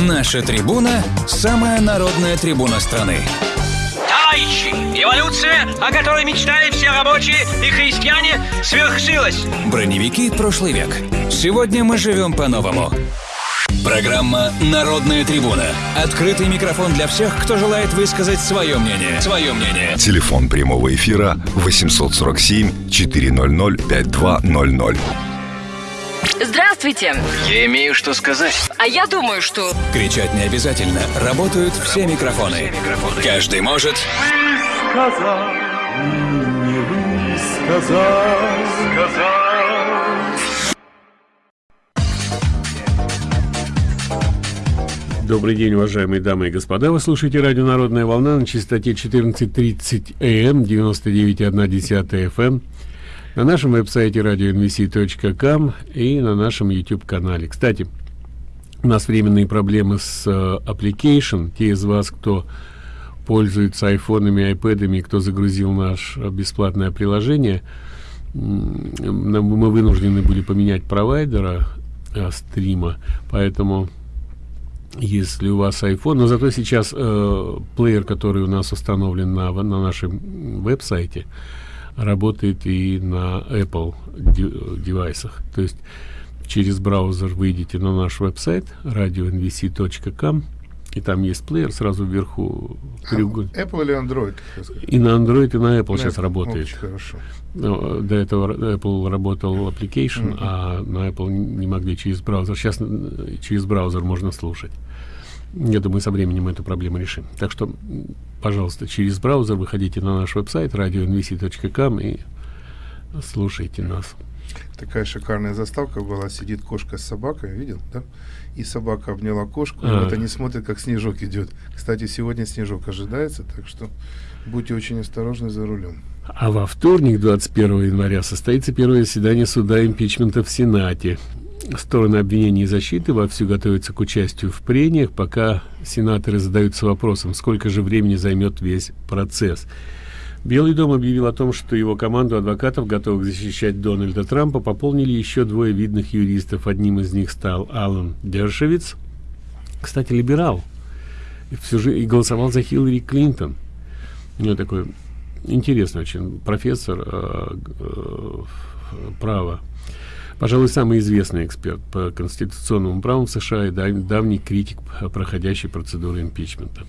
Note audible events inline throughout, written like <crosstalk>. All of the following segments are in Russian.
Наша трибуна – самая народная трибуна страны. Товарищи, эволюция, о которой мечтали все рабочие и христиане, свершилась. Броневики прошлый век. Сегодня мы живем по-новому. Программа «Народная трибуна». Открытый микрофон для всех, кто желает высказать свое мнение. Свое мнение. Телефон прямого эфира 847 400 5200. Здравствуйте. Я имею что сказать. А я думаю, что... Кричать не обязательно. Работают все микрофоны. Каждый может... сказал, не высказал, сказал. Добрый день, уважаемые дамы и господа. Вы слушаете радио «Народная волна» на частоте 14.30 АМ, 99.1 FM, на нашем веб-сайте radionvc.com и на нашем YouTube-канале. Кстати, у нас временные проблемы с uh, application. Те из вас, кто пользуется айфонами, айпэдами, кто загрузил наше бесплатное приложение, мы вынуждены были поменять провайдера э, стрима, поэтому если у вас iPhone, но зато сейчас э, плеер, который у нас установлен на, на нашем веб-сайте, работает и на Apple девайсах. То есть через браузер выйдете на наш веб-сайт radionvc.com и там есть плеер сразу вверху треугольник. Apple или Android? И на Android, и на Apple на сейчас Apple. работает. Очень хорошо. Но, до этого Apple работал application, mm-hmm. а на Apple не могли через браузер. Сейчас через браузер можно слушать. Я думаю, со временем эту проблему решим. Так что, пожалуйста, через браузер выходите на наш веб-сайт radionvc.com и слушайте нас. Такая шикарная заставка была. Сидит кошка с собакой, видел, да? И собака обняла кошку. А. И вот они смотрят, как снежок идет. Кстати, сегодня снежок ожидается, так что будьте очень осторожны за рулем. А во вторник, 21 января, состоится первое заседание суда импичмента в Сенате. Стороны обвинения и защиты вовсю готовятся к участию в прениях, пока сенаторы задаются вопросом, сколько же времени займет весь процесс. Белый дом объявил о том, что его команду адвокатов, готовых защищать Дональда Трампа, пополнили еще двое видных юристов. Одним из них стал Алан Дершевиц, кстати, либерал, и, все же, и голосовал за Хиллари Клинтон. У него такой интересный очень профессор э, э, права. Пожалуй, самый известный эксперт по конституционному праву в США и давний критик проходящей процедуры импичмента.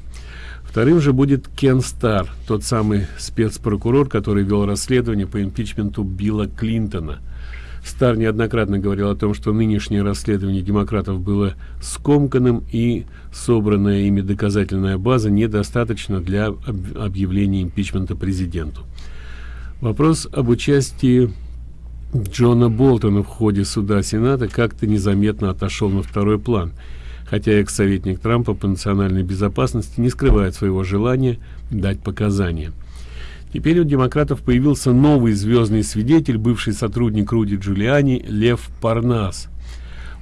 Вторым же будет Кен Стар, тот самый спецпрокурор, который вел расследование по импичменту Билла Клинтона. Стар неоднократно говорил о том, что нынешнее расследование демократов было скомканным и собранная ими доказательная база недостаточно для объявления импичмента президенту. Вопрос об участии Джона Болтона в ходе суда Сената как-то незаметно отошел на второй план – хотя экс-советник Трампа по национальной безопасности не скрывает своего желания дать показания. Теперь у демократов появился новый звездный свидетель, бывший сотрудник Руди Джулиани Лев Парнас.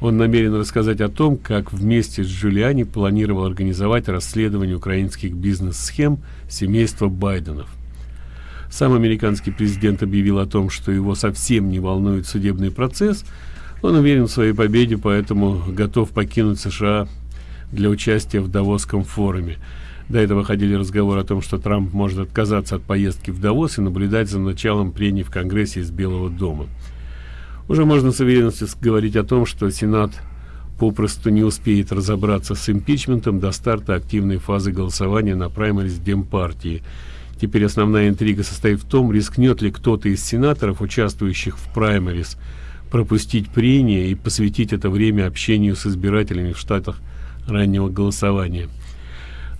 Он намерен рассказать о том, как вместе с Джулиани планировал организовать расследование украинских бизнес-схем семейства Байденов. Сам американский президент объявил о том, что его совсем не волнует судебный процесс – он уверен в своей победе, поэтому готов покинуть США для участия в Давосском форуме. До этого ходили разговоры о том, что Трамп может отказаться от поездки в Давос и наблюдать за началом прений в Конгрессе из Белого дома. Уже можно с уверенностью говорить о том, что Сенат попросту не успеет разобраться с импичментом до старта активной фазы голосования на праймерис Демпартии. Теперь основная интрига состоит в том, рискнет ли кто-то из сенаторов, участвующих в праймерис, пропустить прения и посвятить это время общению с избирателями в штатах раннего голосования.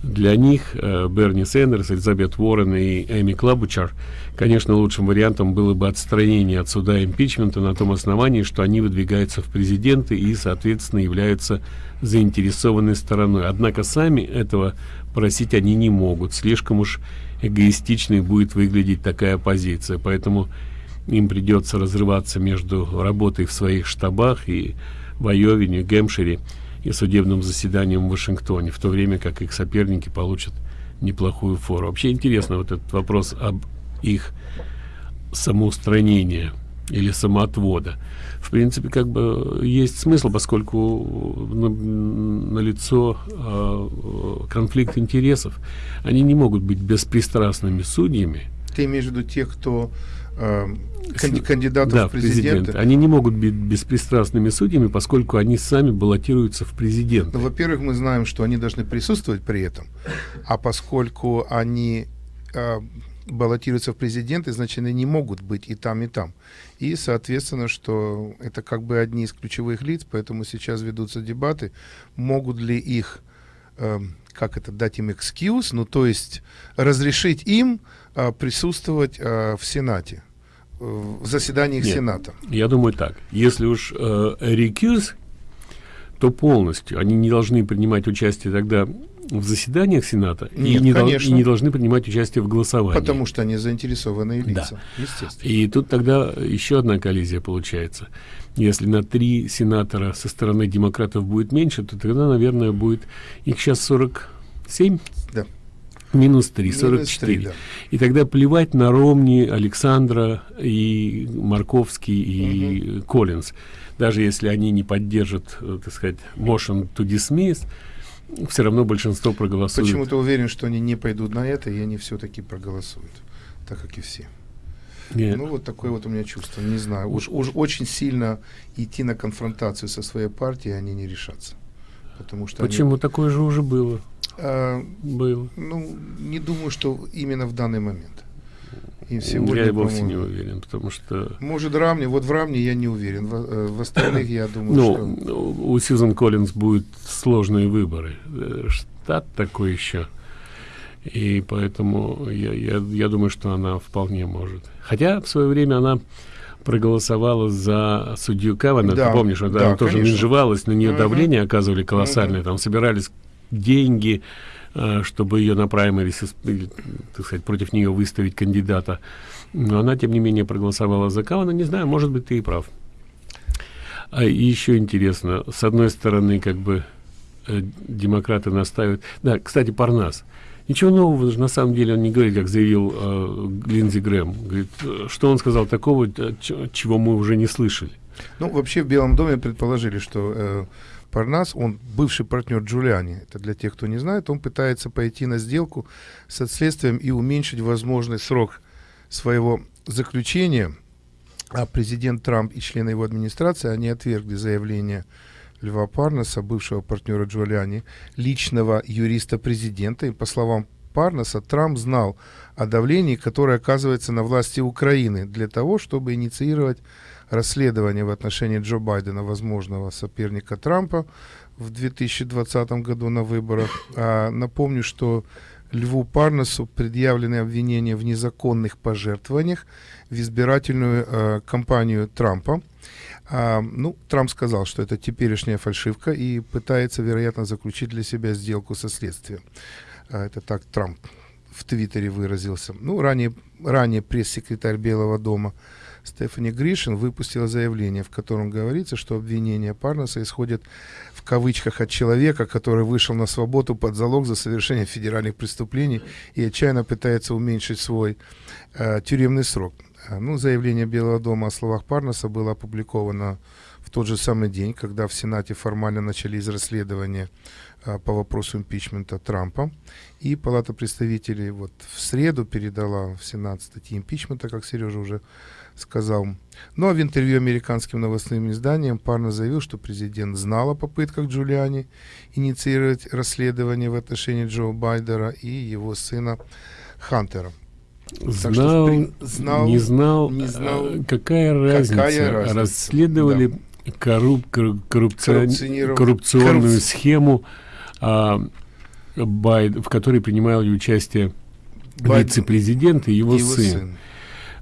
Для них э, Берни Сендерс, Элизабет Уоррен и Эми Клабучар, конечно, лучшим вариантом было бы отстранение от суда импичмента на том основании, что они выдвигаются в президенты и, соответственно, являются заинтересованной стороной. Однако сами этого просить они не могут. Слишком уж эгоистичной будет выглядеть такая позиция. Поэтому им придется разрываться между работой в своих штабах и в Айове, Нью-Гэмпшире и судебным заседанием в Вашингтоне, в то время как их соперники получат неплохую фору. Вообще интересно вот этот вопрос об их самоустранении. или самоотвода. В принципе, как бы есть смысл, поскольку на, на лицо э, конфликт интересов. Они не могут быть беспристрастными судьями. Ты имеешь в виду тех, кто э, кандидатов да, в президенты. Они не могут быть беспристрастными судьями, поскольку они сами баллотируются в президенты. Ну, во-первых, мы знаем, что они должны присутствовать при этом, а поскольку они э, баллотируются в президенты, значит, они не могут быть и там, и там. И, соответственно, что это как бы одни из ключевых лиц, поэтому сейчас ведутся дебаты, могут ли их, э, как это, дать им excuse, ну, то есть разрешить им э, присутствовать э, в Сенате в заседаниях Нет, Сената. Я думаю так. Если уж э, рекьюз, то полностью они не должны принимать участие тогда в заседаниях Сената Нет, и, не дол- и не должны принимать участие в голосовании. Потому что они заинтересованные лица, да. естественно. И тут тогда еще одна коллизия получается. Если на три сенатора со стороны демократов будет меньше, то тогда, наверное, будет их сейчас 47. Да. Минус 3, 44. 3, да. И тогда плевать на Ромни, Александра и Марковский и угу. Коллинз. Даже если они не поддержат, э, так сказать, motion to dismiss, все равно большинство проголосует. Почему ты уверен, что они не пойдут на это, и они все-таки проголосуют, так как и все? Нет. Ну, вот такое вот у меня чувство. Не знаю. Уж, уж очень сильно идти на конфронтацию со своей партией они не решатся. Потому что Почему? Они... Такое же уже было. А, было. Ну, не думаю, что именно в данный момент. И сегодня, я вовсе не уверен, потому что... Может, Рамни, вот в Рамне я не уверен, в, э, в остальных я думаю, ну, что... у Сьюзан Коллинз будут сложные выборы. Э, штат такой еще. И поэтому я, я, я думаю, что она вполне может. Хотя в свое время она проголосовала за судью Кавана, да, ты помнишь, да, она тоже менжевалась, на нее uh давление оказывали колоссальное, uh там собирались деньги, чтобы ее на праймерис, сказать, против нее выставить кандидата. Но она, тем не менее, проголосовала за Кавана. Не знаю, может быть, ты и прав. А еще интересно, с одной стороны, как бы э, демократы настаивают... Да, кстати, Парнас. Ничего нового на самом деле он не говорит, как заявил э, Линдзи Грэм. Говорит, э, что он сказал такого, чего мы уже не слышали. Ну, вообще в Белом доме предположили, что э, Парнас, он бывший партнер Джулиани, это для тех, кто не знает, он пытается пойти на сделку с следствием и уменьшить возможный срок своего заключения, а президент Трамп и члены его администрации, они отвергли заявление Льва Парнаса, бывшего партнера Джулиани, личного юриста президента, и по словам Парнаса, Трамп знал о давлении, которое оказывается на власти Украины для того, чтобы инициировать расследование в отношении Джо Байдена, возможного соперника Трампа в 2020 году на выборах. А, напомню, что Льву Парнесу предъявлены обвинения в незаконных пожертвованиях в избирательную э, кампанию Трампа. А, ну, Трамп сказал, что это теперешняя фальшивка и пытается, вероятно, заключить для себя сделку со следствием. А, это так Трамп в Твиттере выразился. Ну, ранее, ранее пресс-секретарь Белого дома Стефани Гришин выпустила заявление, в котором говорится, что обвинения Парнаса исходят в кавычках от человека, который вышел на свободу под залог за совершение федеральных преступлений и отчаянно пытается уменьшить свой э, тюремный срок. А, ну, заявление Белого дома о словах Парнаса было опубликовано в тот же самый день, когда в Сенате формально начались расследования а, по вопросу импичмента Трампа. И Палата представителей вот в среду передала в Сенат статьи импичмента, как Сережа уже сказал. Ну а в интервью американским новостным изданиям Парно заявил, что президент знал о попытках Джулиани инициировать расследование в отношении Джо Байдера и его сына Хантера. Знал, что, знал, не знал, не знал, а, какая разница, какая разница? расследовали да. корруп, коррупцион, коррупционную Коррупци... схему, а, Байд, в которой принимали участие вице-президент и его, его сын. сын.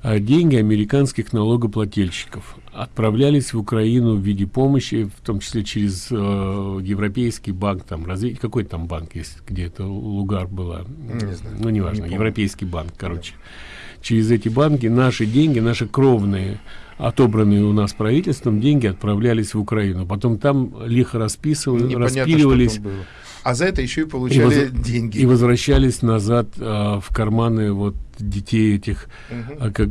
А деньги американских налогоплательщиков отправлялись в Украину в виде помощи, в том числе через э, Европейский банк, там развитие, какой там банк есть, где это Лугар была, не знаю, ну неважно, не Европейский банк, короче. Да. Через эти банки наши деньги, наши кровные, отобранные у нас правительством, деньги отправлялись в Украину. Потом там лихо расписывали, распиливались. А за это еще и получали и воз... деньги. И возвращались назад а, в карманы вот детей этих, угу. а как,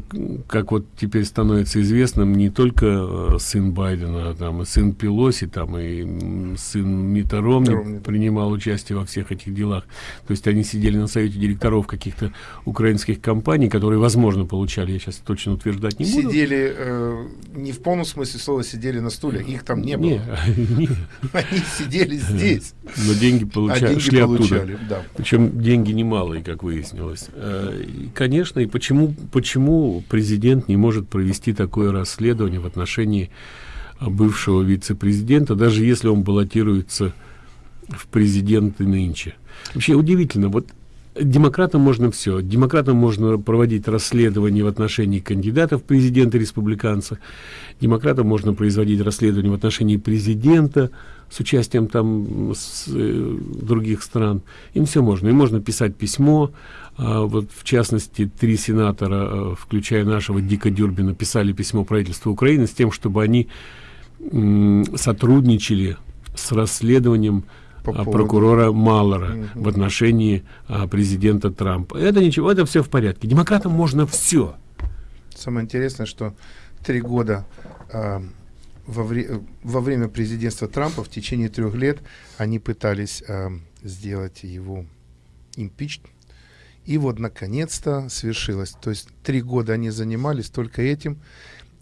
как вот теперь становится известным, не только э, сын Байдена, а там и сын Пелоси, там и сын Мита Ромни принимал участие во всех этих делах. То есть они сидели на совете директоров каких-то украинских компаний, которые, возможно, получали, я сейчас точно утверждать не буду. Сидели, э, не в полном смысле слова, сидели на стуле, их там не было. <laughs> Не, <laughs> Они сидели здесь. Но деньги получали, а деньги шли получали, оттуда. Да. Причем деньги немалые, как выяснилось. Конечно, и почему, почему президент не может провести такое расследование в отношении бывшего вице-президента, даже если он баллотируется в президенты нынче. Вообще удивительно, вот демократам можно все. Демократам можно проводить расследование в отношении кандидатов в президенты республиканца. Демократам можно производить расследование в отношении президента с участием там с, э, других стран. Им все можно. Им можно писать письмо. А, вот в частности, три сенатора, э, включая нашего Дика Дюрбина, писали письмо правительству Украины с тем, чтобы они сотрудничали с расследованием по а, прокурора Маллера угу. в отношении а, президента Трампа. Это ничего, это все в порядке. Демократам можно все. Самое интересное, что три года а, во, вре во время президентства Трампа в течение трех лет они пытались а, сделать его импичт. И вот наконец-то свершилось. То есть три года они занимались только этим.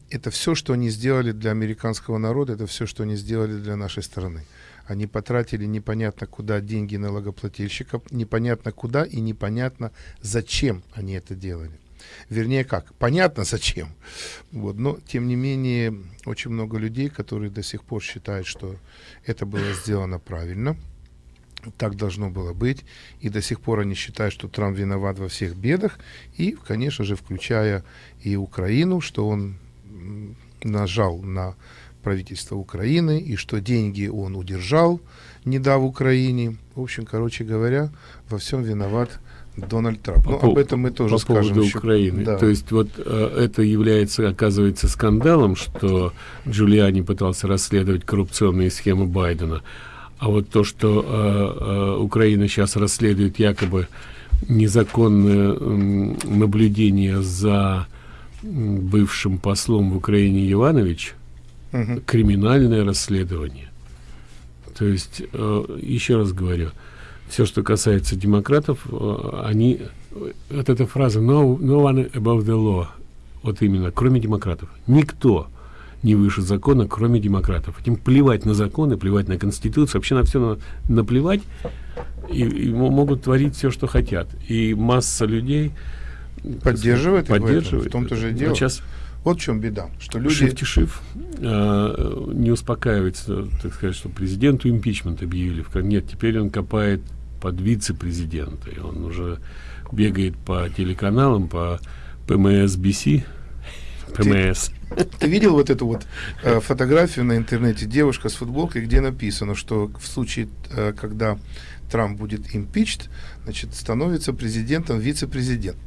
Это все, что они сделали для американского народа, это все, что они сделали для нашей страны. Они потратили непонятно куда деньги налогоплательщиков, непонятно куда и непонятно зачем они это делали. Вернее, как? Понятно зачем. Вот. Но, тем не менее, очень много людей, которые до сих пор считают, что это было сделано правильно. Так должно было быть. И до сих пор они считают, что Трамп виноват во всех бедах. И, конечно же, включая и Украину, что он нажал на правительства Украины, и что деньги он удержал, не дав Украине. В общем, короче говоря, во всем виноват Дональд Трамп. По, ну, об этом мы тоже по скажем. поводу еще. Украины. Да. То есть вот э, это является, оказывается, скандалом, что Джулиани пытался расследовать коррупционные схемы Байдена. А вот то, что э, э, Украина сейчас расследует якобы незаконное э, наблюдение за бывшим послом в Украине Иванович, угу. криминальное расследование. То есть, э, еще раз говорю, все, что касается демократов, э, они, вот эта фраза no, no one above the law, вот именно, кроме демократов. Никто не выше закона, кроме демократов. Им плевать на законы, плевать на конституцию, вообще на все на, наплевать, и, и могут творить все, что хотят. И масса людей поддерживает, поддерживает. в том-то же дело. сейчас вот в чем беда, что люди... Шифтишив э, не успокаивается, так сказать, что президенту импичмент объявили. Нет, теперь он копает под вице-президента, и он уже бегает по телеканалам, по ПМС-БС, ПМС. Ты, ты видел вот эту вот э, фотографию на интернете, девушка с футболкой, где написано, что в случае, э, когда Трамп будет импичт, значит, становится президентом вице-президент.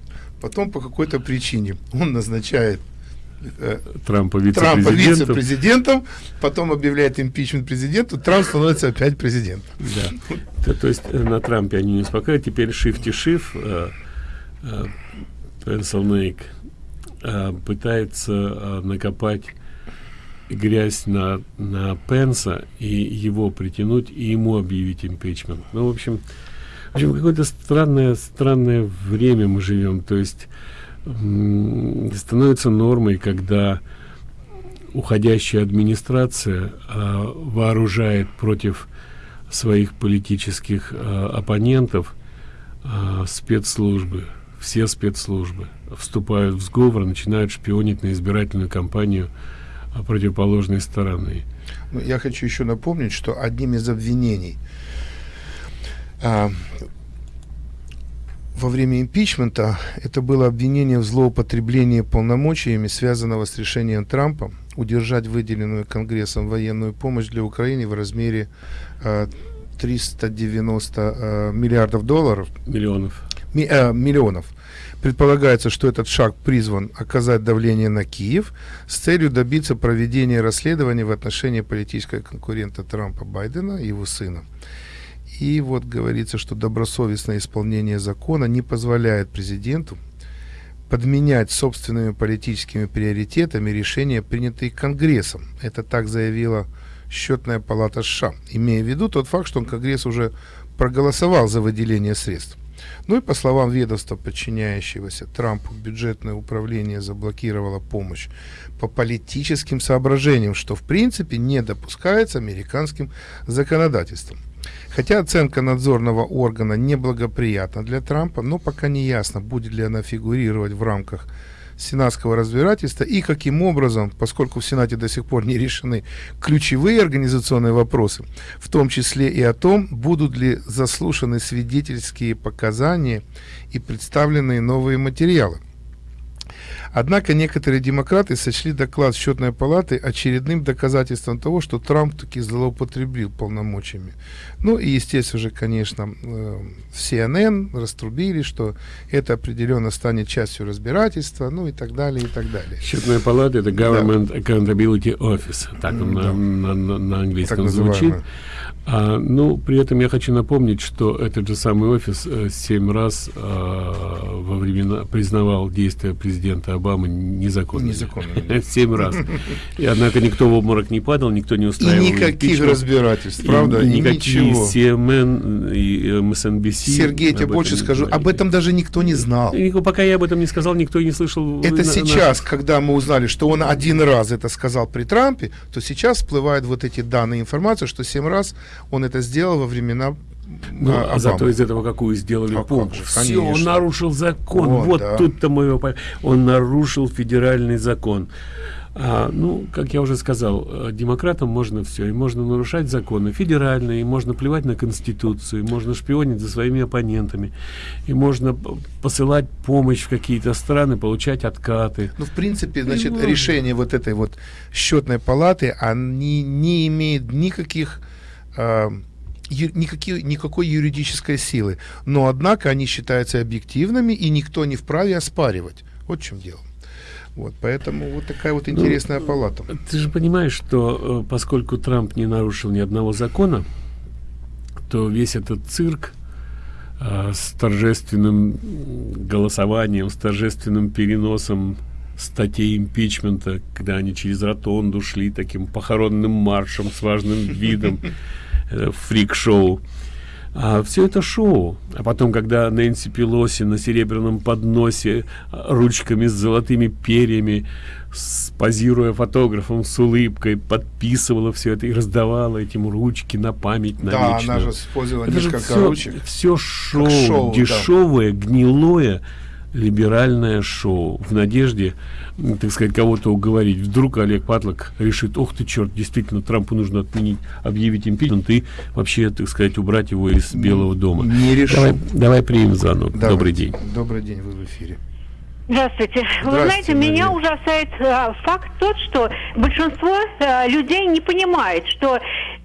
Потом по какой-то причине он назначает Трампа вице-президентом. вице-президентом, потом объявляет импичмент президенту, Трамп становится опять президентом. Да. То, то есть э, на Трампе они не успокаивают, теперь шифти-шиф, э, Пенсилнейк пытается накопать грязь на, на Пенса и его притянуть, и ему объявить импичмент. Ну, в общем, в общем какое-то странное, странное время мы живем. То есть становится нормой, когда уходящая администрация э, вооружает против своих политических э, оппонентов э, спецслужбы, все спецслужбы вступают в сговор, начинают шпионить на избирательную кампанию противоположной стороны. Ну, я хочу еще напомнить, что одним из обвинений во время импичмента это было обвинение в злоупотреблении полномочиями, связанного с решением Трампа удержать выделенную Конгрессом военную помощь для Украины в размере э, 390 э, миллиардов долларов. Миллионов. Ми, э, миллионов. Предполагается, что этот шаг призван оказать давление на Киев с целью добиться проведения расследования в отношении политического конкурента Трампа Байдена и его сына. И вот говорится, что добросовестное исполнение закона не позволяет президенту подменять собственными политическими приоритетами решения, принятые Конгрессом. Это так заявила счетная палата США, имея в виду тот факт, что Конгресс уже проголосовал за выделение средств. Ну и по словам ведомства, подчиняющегося Трампу, бюджетное управление заблокировало помощь по политическим соображениям, что в принципе не допускается американским законодательством. Хотя оценка надзорного органа неблагоприятна для Трампа, но пока не ясно, будет ли она фигурировать в рамках сенатского разбирательства и каким образом, поскольку в Сенате до сих пор не решены ключевые организационные вопросы, в том числе и о том, будут ли заслушаны свидетельские показания и представленные новые материалы. Однако некоторые демократы сочли доклад счетной палаты очередным доказательством того, что Трамп таки злоупотребил полномочиями. Ну и, естественно же, конечно, э, CNN раструбили, что это определенно станет частью разбирательства, ну и так далее, и так далее. Счетная палата – это Government да. Accountability Office, так он да. на, на, на английском звучит. А, ну, при этом я хочу напомнить, что этот же самый офис э, семь раз э, во времена признавал действия президента Обамы незаконными. Незаконными. <laughs> Семь раз. И однако никто в обморок не падал, никто не устраивал. И никаких разбирательств, правда? И никакие ничего. CNN и MSNBC. Эм Сергей, тебе больше скажу, об этом даже никто не знал. И, пока я об этом не сказал, никто и не слышал. Это на, сейчас, на... когда мы узнали, что он один раз это сказал при Трампе, то сейчас всплывают вот эти данные информации, что семь раз он это сделал во времена ну, а, а зато из этого какую сделали а помощь. Все, он нарушил закон. Вот, вот да. тут-то мы его... Он нарушил федеральный закон. А, ну, как я уже сказал, э, демократам можно все. И можно нарушать законы федеральные, и можно плевать на Конституцию, и можно шпионить за своими оппонентами, и можно посылать помощь в какие-то страны, получать откаты. Ну, в принципе, значит, решение вот этой вот счетной палаты, они не имеют никаких... Э, никакие, никакой юридической силы. Но, однако, они считаются объективными, и никто не вправе оспаривать. Вот в чем дело. Вот, поэтому вот такая вот ну, интересная ну, палата. Ты же понимаешь, что э, поскольку Трамп не нарушил ни одного закона, то весь этот цирк э, с торжественным голосованием, с торжественным переносом статей импичмента, когда они через ротонду шли таким похоронным маршем с важным видом, <laughs> фрик-шоу, а все это шоу. А потом, когда Нэнси Пелоси на серебряном подносе а, ручками с золотыми перьями, позируя фотографом с улыбкой, подписывала все это и раздавала этим ручки на память на Да, она же использовала это несколько все, ручек. Все шоу, шоу дешевое, да. гнилое либеральное шоу в надежде, так сказать, кого-то уговорить. Вдруг Олег Патлок решит, ох ты, черт, действительно, Трампу нужно отменить, объявить импичмент и вообще, так сказать, убрать его из Белого дома. Не решил. Давай, давай примем звонок. Давай. Добрый день. Добрый день, вы в эфире. Здравствуйте. Здравствуйте. Вы знаете, Мария. меня ужасает э, факт тот, что большинство э, людей не понимает, что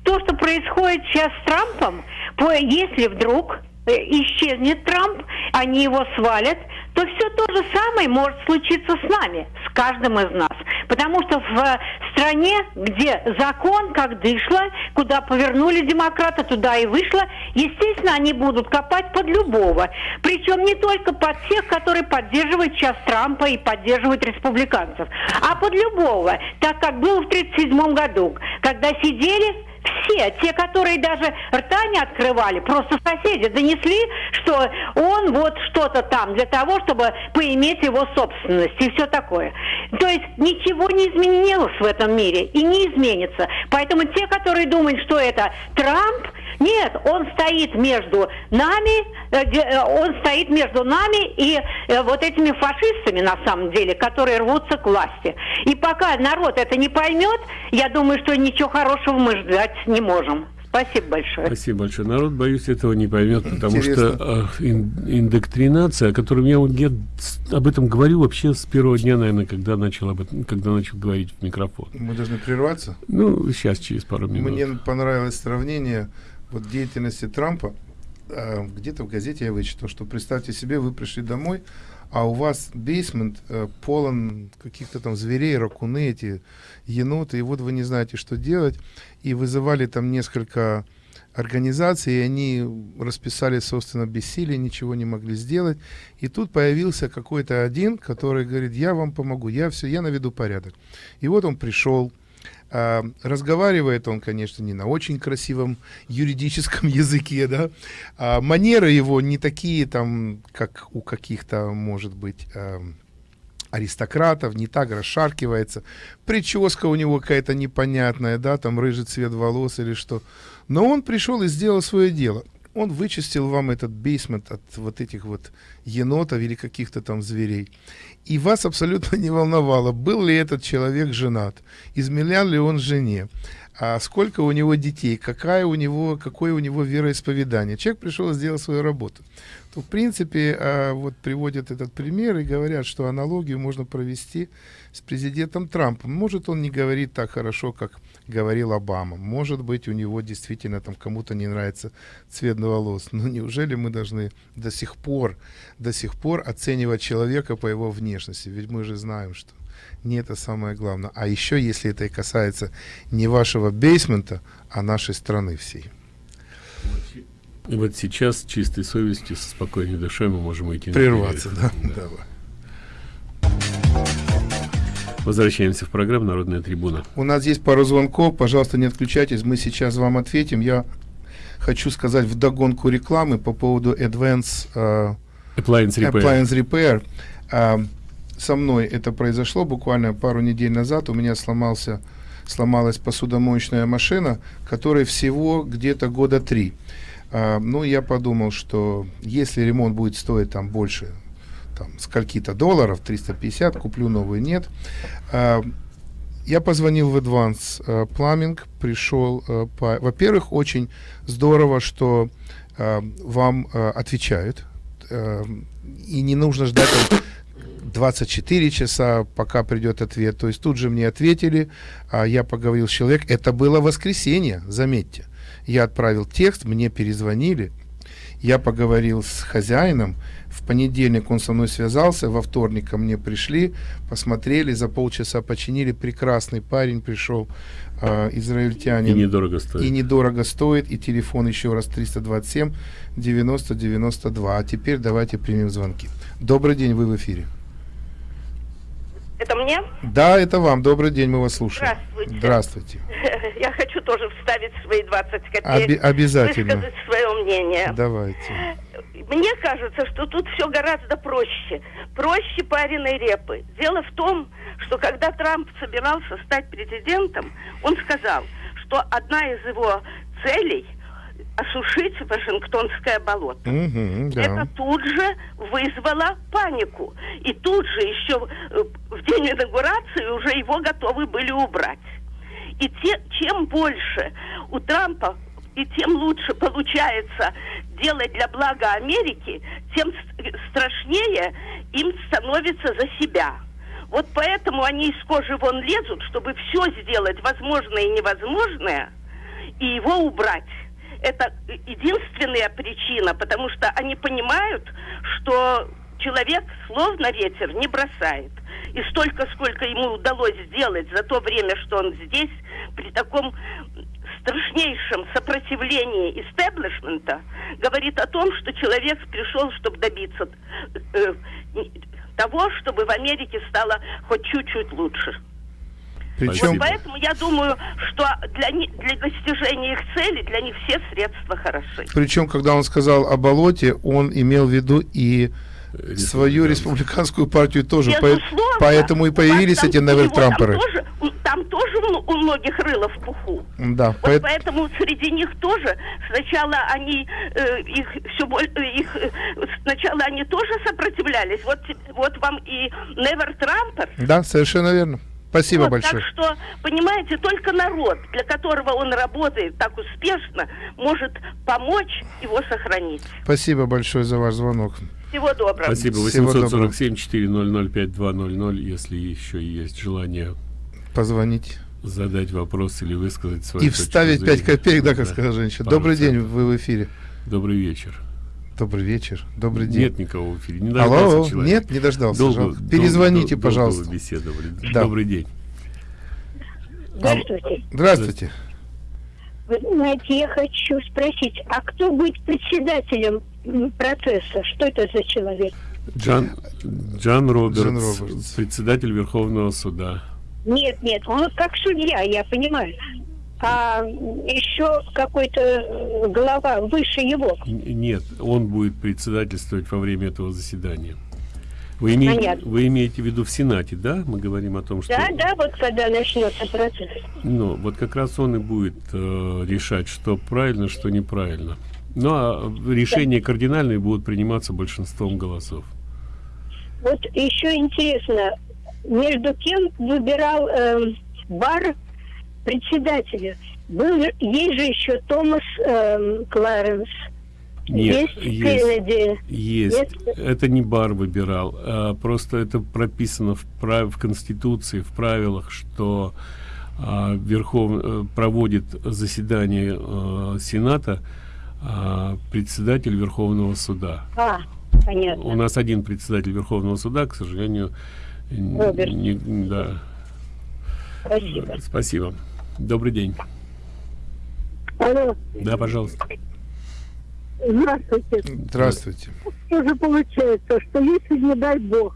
то, что происходит сейчас с Трампом, по, если вдруг э, исчезнет Трамп, они его свалят, то все то же самое может случиться с нами, с каждым из нас. Потому что в стране, где закон как дышло, куда повернули демократы, туда и вышло, естественно, они будут копать под любого. Причем не только под тех, которые поддерживают сейчас Трампа и поддерживают республиканцев, а под любого. Так как было в 1937 году, когда сидели все, те, которые даже рта не открывали, просто соседи донесли, что он вот что-то там для того, чтобы поиметь его собственность и все такое. То есть ничего не изменилось в этом мире и не изменится. Поэтому те, которые думают, что это Трамп, нет, он стоит между нами, э, э, он стоит между нами и э, вот этими фашистами на самом деле, которые рвутся к власти. И пока народ это не поймет, я думаю, что ничего хорошего мы ждать не можем. Спасибо большое. Спасибо большое. Народ, боюсь, этого не поймет, потому Интересно. что э, ин, индоктринация, о которой я, я об этом говорю вообще с первого дня, наверное, когда начал об этом, когда начал говорить в микрофон. Мы должны прерваться? Ну, сейчас, через пару минут. Мне понравилось сравнение вот деятельности Трампа. Э, где-то в газете я вычитал, что представьте себе, вы пришли домой, а у вас бейсмент э, полон каких-то там зверей, ракуны эти, еноты, и вот вы не знаете, что делать, и вызывали там несколько организации, и они расписали, собственно, бессилие, ничего не могли сделать. И тут появился какой-то один, который говорит, я вам помогу, я все, я наведу порядок. И вот он пришел, а, разговаривает он, конечно, не на очень красивом юридическом <laughs> языке, да. А манеры его не такие там, как у каких-то, может быть, а, аристократов, не так расшаркивается. Прическа у него какая-то непонятная, да, там рыжий цвет волос или что. Но он пришел и сделал свое дело. Он вычистил вам этот бейсмент от вот этих вот енотов или каких-то там зверей. И вас абсолютно <laughs> не волновало, был ли этот человек женат, изменял ли он жене, а сколько у него детей, какая у него, какое у него вероисповедание. Человек пришел и сделал свою работу. То, в принципе, а, вот приводят этот пример и говорят, что аналогию можно провести с президентом Трампом. Может, он не говорит так хорошо, как говорил Обама. Может быть, у него действительно там кому-то не нравится цвет волос. Но неужели мы должны до сих пор, до сих пор оценивать человека по его внешности? Ведь мы же знаем, что не это самое главное. А еще, если это и касается не вашего бейсмента, а нашей страны всей. Вот сейчас чистой совестью, со спокойной душой мы можем идти Прерваться, да? да. Давай. Возвращаемся в программу «Народная трибуна». У нас есть пару звонков, пожалуйста, не отключайтесь, мы сейчас вам ответим. Я хочу сказать в догонку рекламы по поводу Advance uh, Appliance Repair. Appliance Repair. Uh, со мной это произошло буквально пару недель назад. У меня сломался, сломалась посудомоечная машина, которой всего где-то года три. Uh, ну, я подумал, что если ремонт будет стоить там больше там, скольки-то долларов, 350, куплю новый, нет. А, я позвонил в Advance uh, Plumbing, пришел, uh, по... во-первых, очень здорово, что uh, вам отвечают, и не нужно ждать 24 часа, пока придет ответ. То есть тут же мне ответили, а я поговорил с человеком. Это было воскресенье, заметьте. Я отправил текст, мне перезвонили. Я поговорил с хозяином, в понедельник он со мной связался, во вторник ко мне пришли, посмотрели, за полчаса починили. Прекрасный парень пришел, э, израильтянин. И недорого стоит. И недорого стоит, и телефон еще раз 327 90 92. А теперь давайте примем звонки. Добрый день, вы в эфире. Это мне? Да, это вам. Добрый день, мы вас слушаем. Здравствуйте. Здравствуйте. <laughs> Я хочу тоже вставить свои 20 копеек. Оби- обязательно. Высказать свое мнение. Давайте. Мне кажется, что тут все гораздо проще. Проще пареной репы. Дело в том, что когда Трамп собирался стать президентом, он сказал, что одна из его целей – осушить Вашингтонское болото. Угу, да. Это тут же вызвало панику. И тут же еще э, в день инаугурации уже его готовы были убрать. И те, чем больше у Трампа и тем лучше получается делать для блага Америки, тем страшнее им становится за себя. Вот поэтому они из кожи вон лезут, чтобы все сделать возможное и невозможное, и его убрать это единственная причина, потому что они понимают, что человек словно ветер не бросает. И столько, сколько ему удалось сделать за то время, что он здесь, при таком страшнейшем сопротивлении истеблишмента, говорит о том, что человек пришел, чтобы добиться э, того, чтобы в Америке стало хоть чуть-чуть лучше. Причем... Вот поэтому я думаю, что для, для достижения их цели, для них все средства хороши. Причем, когда он сказал о болоте, он имел в виду и свою республиканскую партию тоже. Безусловно, поэтому и появились эти Невель-Трамперы. Там тоже, там тоже у многих рыло в пуху. Да, вот поэт... поэтому среди них тоже сначала они э, их все больше их э, сначала они тоже сопротивлялись. Вот вот вам и Невер Трампер. Да, совершенно верно. Спасибо вот, большое. Так что, понимаете, только народ, для которого он работает так успешно, может помочь его сохранить. Спасибо большое за ваш звонок. Всего доброго. Спасибо. 847-400-5200, если еще есть желание позвонить. Задать вопрос или высказать свою И вставить 5 копеек, да, как да. сказала женщина. Добрый день, вы в эфире. Добрый вечер. Добрый вечер, добрый день. Нет никого в эфире, не Алло, человек. нет, не дождался. Долго, Перезвоните, долго, пожалуйста. Долго беседовали. Да. Добрый день. Здравствуйте. Здравствуйте. Вы знаете, я хочу спросить, а кто будет председателем процесса? Что это за человек? Джан, Джан, Робертс, Джан Робертс, председатель Верховного суда. Нет, нет, он как судья, я понимаю. А еще какой-то э, глава выше его. Нет, он будет председательствовать во время этого заседания. Вы имеете, вы имеете в виду в Сенате, да? Мы говорим о том, что... Да, да, вот когда начнется процесс. Ну, вот как раз он и будет э, решать, что правильно, что неправильно. Ну, а решения да. кардинальные будут приниматься большинством голосов. Вот еще интересно, между кем выбирал э, бар председателя? Был, есть же еще Томас э, Кларенс. Нет, есть, есть, есть. Это не бар выбирал, а просто это прописано в, прав, в Конституции, в правилах, что а, Верхов э, проводит заседание а, Сената а, председатель Верховного суда. А, понятно. У нас один председатель Верховного суда, к сожалению, Роберт. Не, да. Спасибо. Спасибо. Добрый день. Алло. Да, пожалуйста. Здравствуйте. Здравствуйте. Что же получается, что если, не дай бог,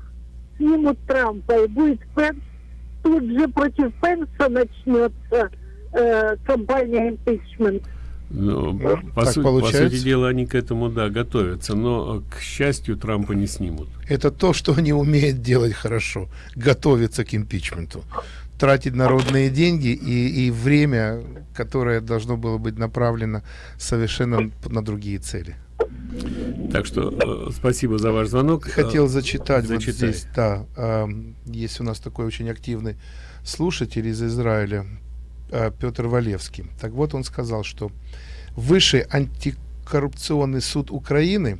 снимут Трампа и будет Пенс, тут же против Пенса начнется э, кампания импичмент. Ну, ну по, су по сути дела, они к этому, да, готовятся. Но, к счастью, Трампа не снимут. Это то, что они умеют делать хорошо. Готовиться к импичменту. Тратить народные деньги и, и время, которое должно было быть направлено совершенно на другие цели. Так что э, спасибо за ваш звонок. Хотел зачитать Зачитай. вот здесь, да, э, есть у нас такой очень активный слушатель из Израиля, э, Петр Валевский. Так вот, он сказал, что Высший антикоррупционный суд Украины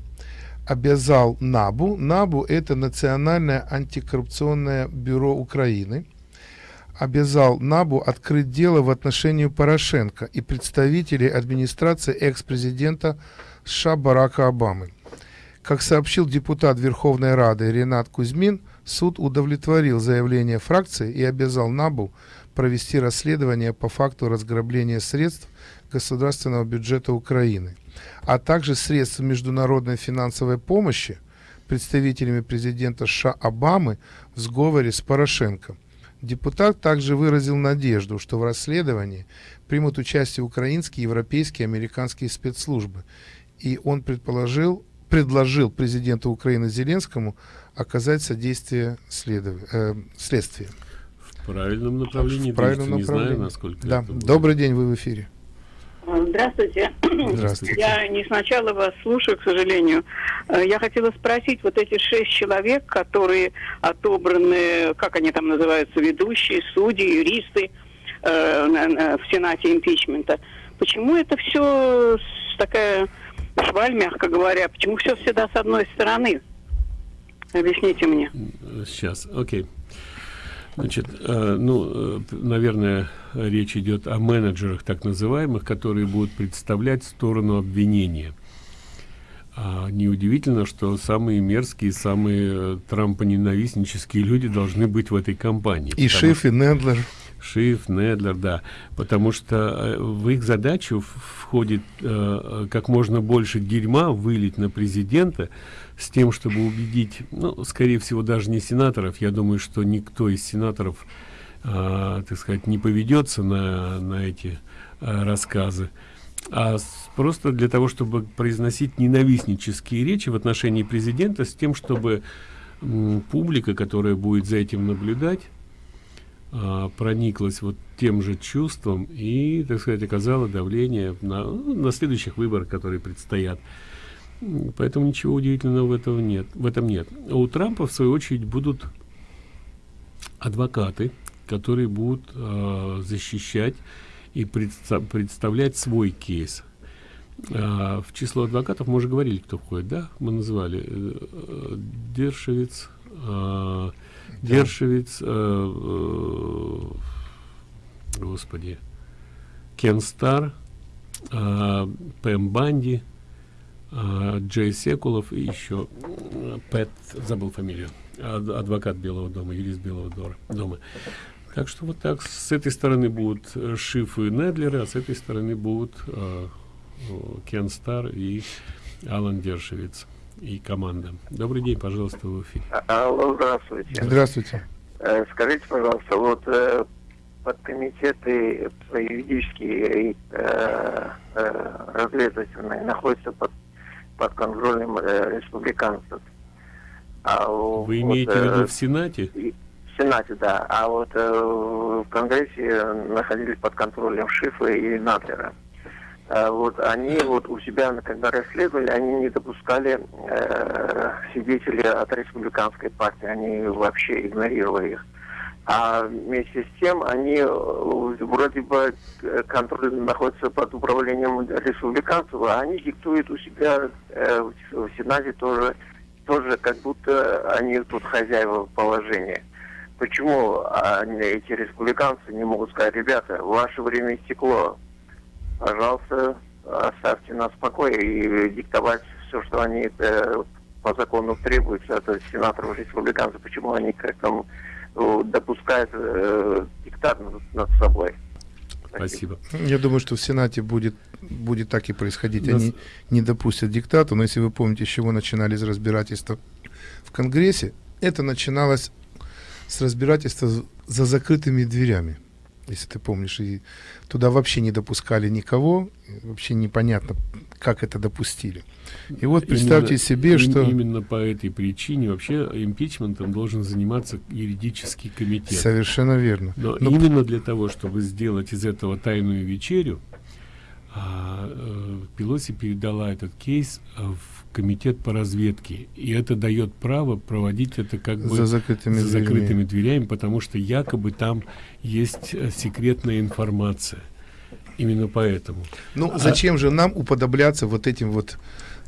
обязал НАБУ, НАБУ это Национальное антикоррупционное бюро Украины, обязал НАБУ открыть дело в отношении Порошенко и представителей администрации экс-президента США Барака Обамы. Как сообщил депутат Верховной Рады Ренат Кузьмин, суд удовлетворил заявление фракции и обязал НАБУ провести расследование по факту разграбления средств государственного бюджета Украины, а также средств международной финансовой помощи представителями президента США Обамы в сговоре с Порошенко. Депутат также выразил надежду, что в расследовании примут участие украинские, европейские, американские спецслужбы. И он предположил, предложил президенту Украины Зеленскому оказать содействие следов... э, следствию. В правильном направлении. В правильном направлении. Не знаю, насколько. Да. Добрый день, вы в эфире. Здравствуйте. Здравствуйте. Я не сначала вас слушаю, к сожалению. Э, я хотела спросить, вот эти шесть человек, которые отобраны, как они там называются, ведущие, судьи, юристы э, в Сенате импичмента, почему это все такая шваль, мягко говоря, почему все всегда с одной стороны? Объясните мне. Сейчас, окей. Okay. Значит, э, ну, э, наверное, речь идет о менеджерах так называемых, которые будут представлять сторону обвинения. А неудивительно, что самые мерзкие, самые э, трампоненавистнические люди должны быть в этой компании. И Шиф, и Недлер. Шиф, Недлер, да. Потому что в их задачу входит э, как можно больше дерьма вылить на президента, с тем, чтобы убедить, ну, скорее всего, даже не сенаторов, я думаю, что никто из сенаторов, э, так сказать, не поведется на, на эти э, рассказы, а просто для того, чтобы произносить ненавистнические речи в отношении президента, с тем, чтобы публика, которая будет за этим наблюдать, э, прониклась вот тем же чувством и, так сказать, оказала давление на, на следующих выборах, которые предстоят. Поэтому ничего удивительного в этом нет. В этом нет. А у Трампа, в свою очередь, будут адвокаты, которые будут э, защищать и предста представлять свой кейс. Э, в число адвокатов мы уже говорили, кто входит, да? Мы называли э, Дершевиц, э, Дершевиц, э, э, господи, Кен Стар, э, Пэм Банди, а, Джей Секулов и еще Пэт, забыл фамилию, адвокат Белого дома, юрист Белого дома. Так что вот так с этой стороны будут э, Шиф и Недлеры, а с этой стороны будут э, Кен Стар и Алан Дершевиц и команда. Добрый день, пожалуйста, в эфире. А, алло, здравствуйте. Здравствуйте. Э, скажите, пожалуйста, вот э, подкомитеты юридические и э, э, разведывательные находятся под, под контролем э, республиканцев. А, Вы вот, имеете в виду в Сенате? В Сенате, да. А вот в Конгрессе находились под контролем Шифа и Надлера. А вот они вот у себя, когда расследовали, они не допускали э, от республиканской партии, они вообще игнорировали их. А вместе с тем они э, вроде бы э, контроль находится под управлением республиканцев, а они диктуют у себя э, в Сенате тоже, тоже как будто они тут хозяева положения. Почему они, эти республиканцы не могут сказать, ребята, ваше время истекло, пожалуйста, оставьте нас в покое и диктовать все, что они э, по закону требуется от сенаторов республиканцев, почему они как там э, допускают э, диктат над, над собой. Спасибо. Я думаю, что в Сенате будет, будет так и происходить. Нас... Они не допустят диктату, но если вы помните, с чего начинались разбирательства в Конгрессе, это начиналось с разбирательства за закрытыми дверями если ты помнишь, и туда вообще не допускали никого, вообще непонятно, как это допустили. И вот представьте именно, себе, что... Именно по этой причине вообще импичментом должен заниматься юридический комитет. Совершенно верно. Но, Но именно для того, чтобы сделать из этого тайную вечерю, а, э, Пелоси передала этот кейс в комитет по разведке. И это дает право проводить это как бы за закрытыми, за закрытыми дверями, потому что якобы там есть э, секретная информация. Именно поэтому. Ну, а... зачем же нам уподобляться вот этим вот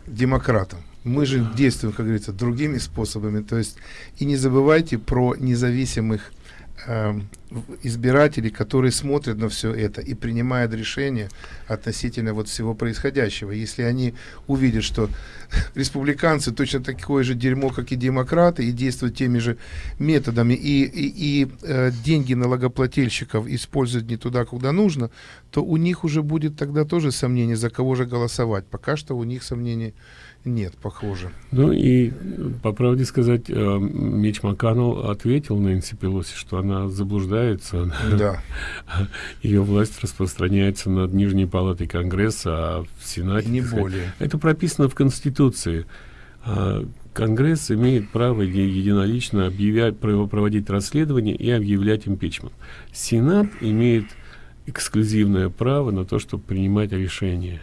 демократам? Мы же действуем, как говорится, другими способами. То есть, и не забывайте про независимых э, избирателей, которые смотрят на все это и принимают решения относительно вот всего происходящего. Если они увидят, что <laughs> республиканцы точно такое же дерьмо, как и демократы, и действуют теми же методами, и, и, и э, деньги налогоплательщиков используют не туда, куда нужно, то у них уже будет тогда тоже сомнение, за кого же голосовать. Пока что у них сомнений нет, похоже. Ну и, по правде сказать, э, Меч Макканнелл ответил Нэнси Пелоси, что она заблуждается. <laughs> Да. Ее власть распространяется над Нижней Палатой Конгресса, а в Сенате... Не более. Это прописано в Конституции. А Конгресс имеет право единолично объявлять, проводить расследование и объявлять импичмент. Сенат имеет эксклюзивное право на то, чтобы принимать решения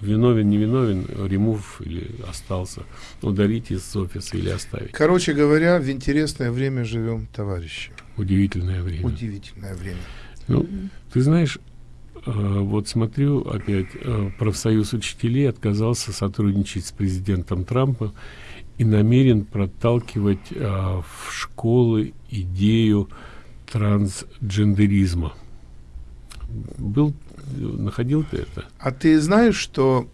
виновен, не виновен, ремув или остался, удалить из офиса или оставить. Короче говоря, в интересное время живем, товарищи. Удивительное время. Удивительное время. Ну, ты знаешь, э, вот смотрю опять, э, профсоюз учителей отказался сотрудничать с президентом Трампа и намерен проталкивать э, в школы идею трансгендеризма. Был находил ты это? А ты знаешь, что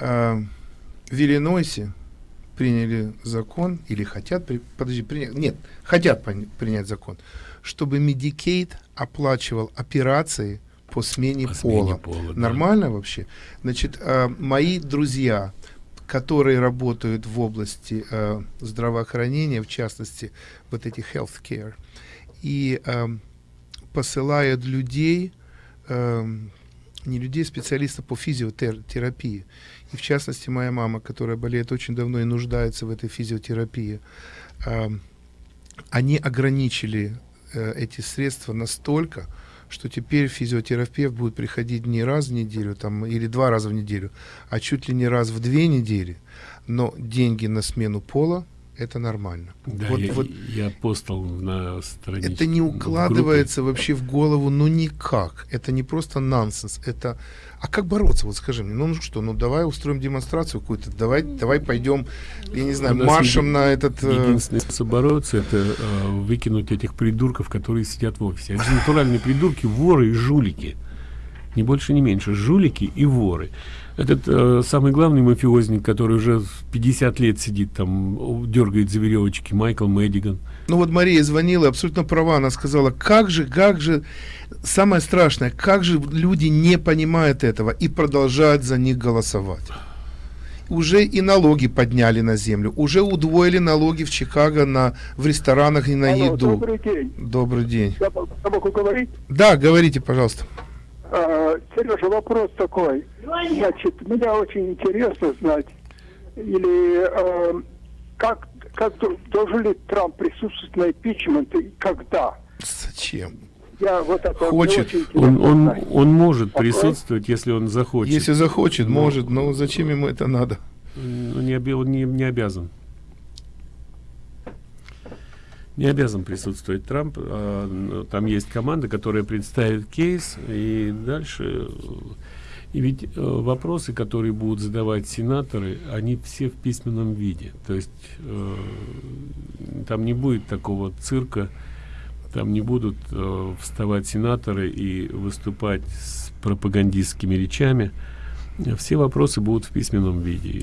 э, в Иллинойсе приняли закон, или хотят, при, подожди, принять, нет, хотят принять закон, чтобы Medicaid оплачивал операции по смене по пола. Смене пола да. Нормально вообще? Значит, э, мои друзья, которые работают в области э, здравоохранения, в частности, вот эти healthcare, и э, посылают людей э, не людей, специалистов по физиотерапии. И в частности, моя мама, которая болеет очень давно и нуждается в этой физиотерапии, э, они ограничили э, эти средства настолько, что теперь физиотерапевт будет приходить не раз в неделю там, или два раза в неделю, а чуть ли не раз в две недели. Но деньги на смену пола это нормально. Да, вот, я, вот, я постал на странице. Это не укладывается в вообще в голову, ну никак. Это не просто нонсенс. Это, а как бороться? Вот скажи мне, ну, что, ну давай устроим демонстрацию какую-то, давай, давай пойдем, я не знаю, маршем на этот. Э, единственный способ бороться это э, выкинуть этих придурков, которые сидят в офисе. Они натуральные придурки, воры и жулики. ни больше, ни меньше. Жулики и воры. Этот э, самый главный мафиозник, который уже 50 лет сидит там, дергает за веревочки, Майкл Мэддиган. Ну вот Мария звонила, абсолютно права, она сказала, как же, как же, самое страшное, как же люди не понимают этого и продолжают за них голосовать уже и налоги подняли на землю, уже удвоили налоги в Чикаго на, в ресторанах и на Алло, еду. Добрый день. Добрый день. Я, я могу говорить? Да, говорите, пожалуйста. А, Сережа, вопрос такой. Значит, меня очень интересно знать, или э, как, как должен ли Трамп присутствовать на импичмент и когда? Зачем? Я вот это хочет. Он, он, он может Такое? присутствовать, если он захочет. Если захочет, но, может, но зачем ему это надо? Он не, он не, не обязан. Не обязан присутствовать Трамп. А, там есть команда, которая представит кейс, и дальше... И ведь э, вопросы, которые будут задавать сенаторы, они все в письменном виде. То есть э, там не будет такого цирка, там не будут э, вставать сенаторы и выступать с пропагандистскими речами. Все вопросы будут в письменном виде.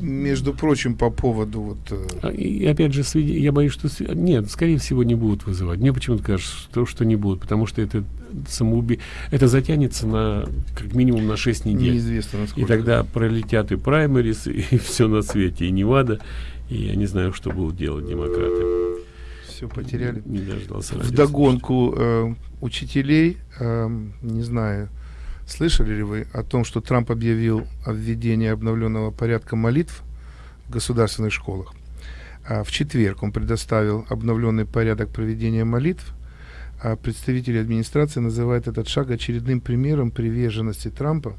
Между прочим, по поводу вот... Э... А, и опять же, я боюсь, что... Нет, скорее всего, не будут вызывать. Мне почему-то кажется, что, что не будут, потому что это самоуби... Это затянется на как минимум на 6 недель. Неизвестно, насколько. И тогда пролетят и праймерис, <laughs> и все на свете, и Невада, и я не знаю, что будут делать демократы все потеряли. Не дождался. В догонку э, учителей, э, не знаю, слышали ли вы о том, что Трамп объявил о введении обновленного порядка молитв в государственных школах. А в четверг он предоставил обновленный порядок проведения молитв, а представители администрации называют этот шаг очередным примером приверженности Трампа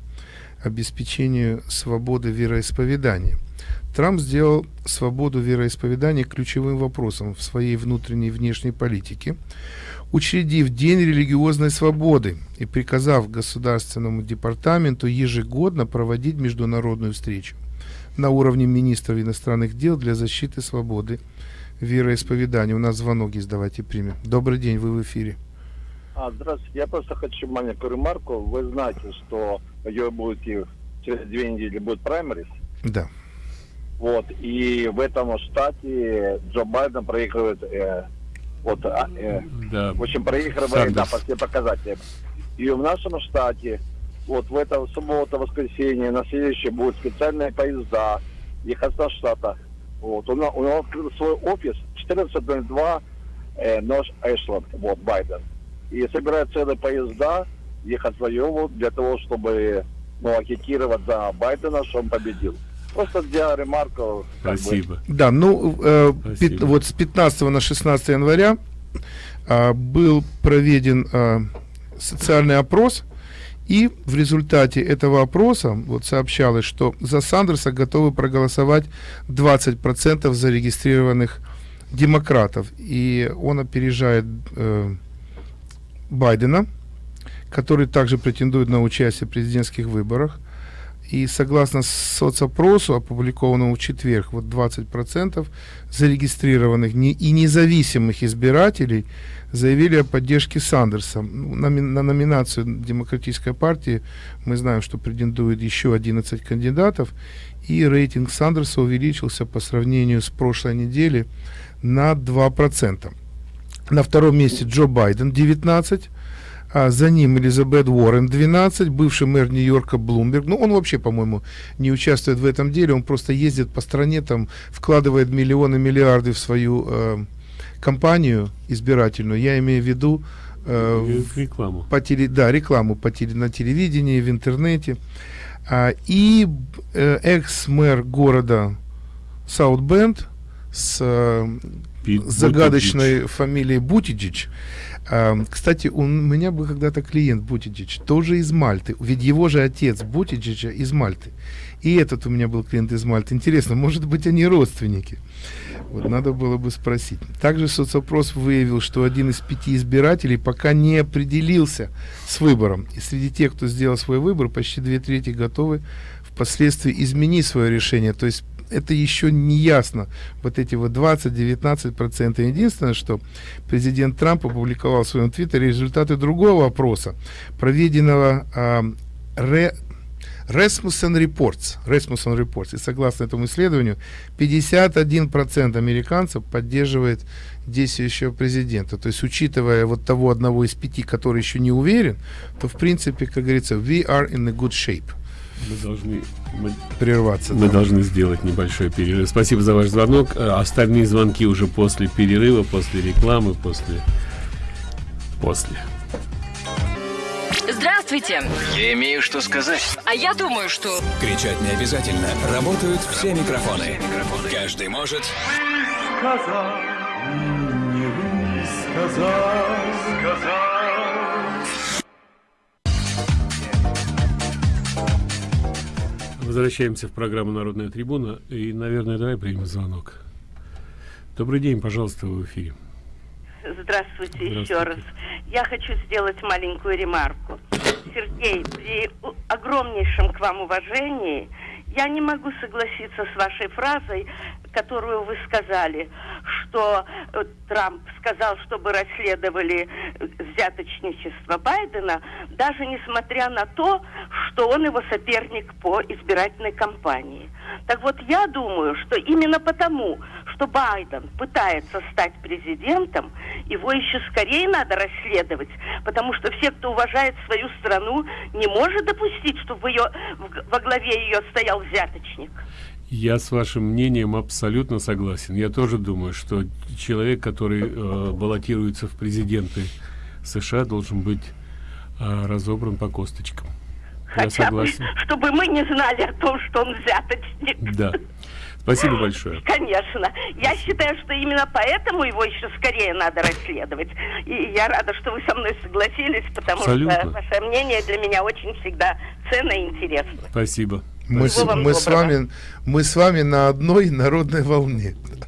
обеспечению свободы вероисповедания – Трамп сделал свободу вероисповедания ключевым вопросом в своей внутренней и внешней политике, учредив День религиозной свободы и приказав Государственному департаменту ежегодно проводить международную встречу на уровне министров иностранных дел для защиты свободы вероисповедания. У нас звонок есть, давайте примем. Добрый день, вы в эфире. А, здравствуйте, я просто хочу маленькую ремарку. Вы знаете, что ее будет через две недели будет праймерис? Да. Вот, и в этом штате Джо Байден проигрывает, э, вот, а, э, да. в общем, проигрывает, да, по всем показателям. И в нашем штате, вот в этом субботу, воскресенье, на следующее будут специальные поезда ехать со штата. Вот, он, он открыл свой офис 1402 э, Нож Эшланд, вот, Байден. И собирает целые поезда ехать в Айову для того, чтобы ну, агитировать за Байдена, что он победил. Просто для ремарков. Спасибо. Бы. Да, ну, э, пи- вот с 15 на 16 января э, был проведен э, социальный опрос, и в результате этого опроса вот сообщалось, что за Сандерса готовы проголосовать 20% зарегистрированных демократов. И он опережает э, Байдена, который также претендует на участие в президентских выборах. И согласно соцопросу, опубликованному в четверг, вот 20% зарегистрированных и независимых избирателей заявили о поддержке Сандерса. Ну, на, на номинацию Демократической партии мы знаем, что претендует еще 11 кандидатов, и рейтинг Сандерса увеличился по сравнению с прошлой неделей на 2%. На втором месте Джо Байден 19, а за ним Элизабет Уоррен 12, бывший мэр Нью-Йорка Блумберг. Ну, он вообще, по-моему, не участвует в этом деле, он просто ездит по стране, там вкладывает миллионы, миллиарды в свою э, компанию избирательную. Я имею в виду э, рекламу. По теле, да, рекламу по теле, на телевидении, в интернете. А, и э, экс-мэр города Саутбенд с э, загадочной фамилией Бутиджич кстати, у меня был когда-то клиент Бутиджич, тоже из Мальты. Ведь его же отец Бутиджича из Мальты. И этот у меня был клиент из Мальты. Интересно, может быть, они родственники? Вот надо было бы спросить. Также соцопрос выявил, что один из пяти избирателей пока не определился с выбором. И среди тех, кто сделал свой выбор, почти две трети готовы впоследствии изменить свое решение. То есть это еще не ясно. Вот эти вот 20-19%. Единственное, что президент Трамп опубликовал в своем твиттере результаты другого опроса, проведенного э, ре, Rasmussen Reports, Rasmussen Reports. И согласно этому исследованию, 51% американцев поддерживает действующего президента. То есть, учитывая вот того одного из пяти, который еще не уверен, то, в принципе, как говорится, we are in a good shape. Мы должны мы, прерваться. Мы да. должны сделать небольшой перерыв. Спасибо за ваш звонок. Э, остальные звонки уже после перерыва, после рекламы, после... После. Здравствуйте. Я имею что сказать. А я думаю, что... Кричать не обязательно. Работают все микрофоны. Все микрофоны. Каждый может... Сказать, не высказать, сказать. Возвращаемся в программу «Народная трибуна». И, наверное, давай примем звонок. Добрый день, пожалуйста, в эфире. Здравствуйте, Здравствуйте еще раз. Я хочу сделать маленькую ремарку. Сергей, при огромнейшем к вам уважении я не могу согласиться с вашей фразой, которую вы сказали, что э, Трамп сказал, чтобы расследовали э, взяточничество Байдена, даже несмотря на то, что он его соперник по избирательной кампании. Так вот, я думаю, что именно потому, что Байден пытается стать президентом, его еще скорее надо расследовать, потому что все, кто уважает свою страну, не может допустить, чтобы ее, во главе ее стоял взяточник. Я с вашим мнением абсолютно согласен. Я тоже думаю, что человек, который э, баллотируется в президенты США, должен быть э, разобран по косточкам. Хотя Я согласен. Бы, чтобы мы не знали о том, что он взяточник. Да. Спасибо большое. Конечно. Я считаю, что именно поэтому его еще скорее надо расследовать. И я рада, что вы со мной согласились, потому Абсолютно. что ваше мнение для меня очень всегда ценно и интересно. Спасибо. Мы, с, мы, с вами, мы с вами на одной народной волне. Да.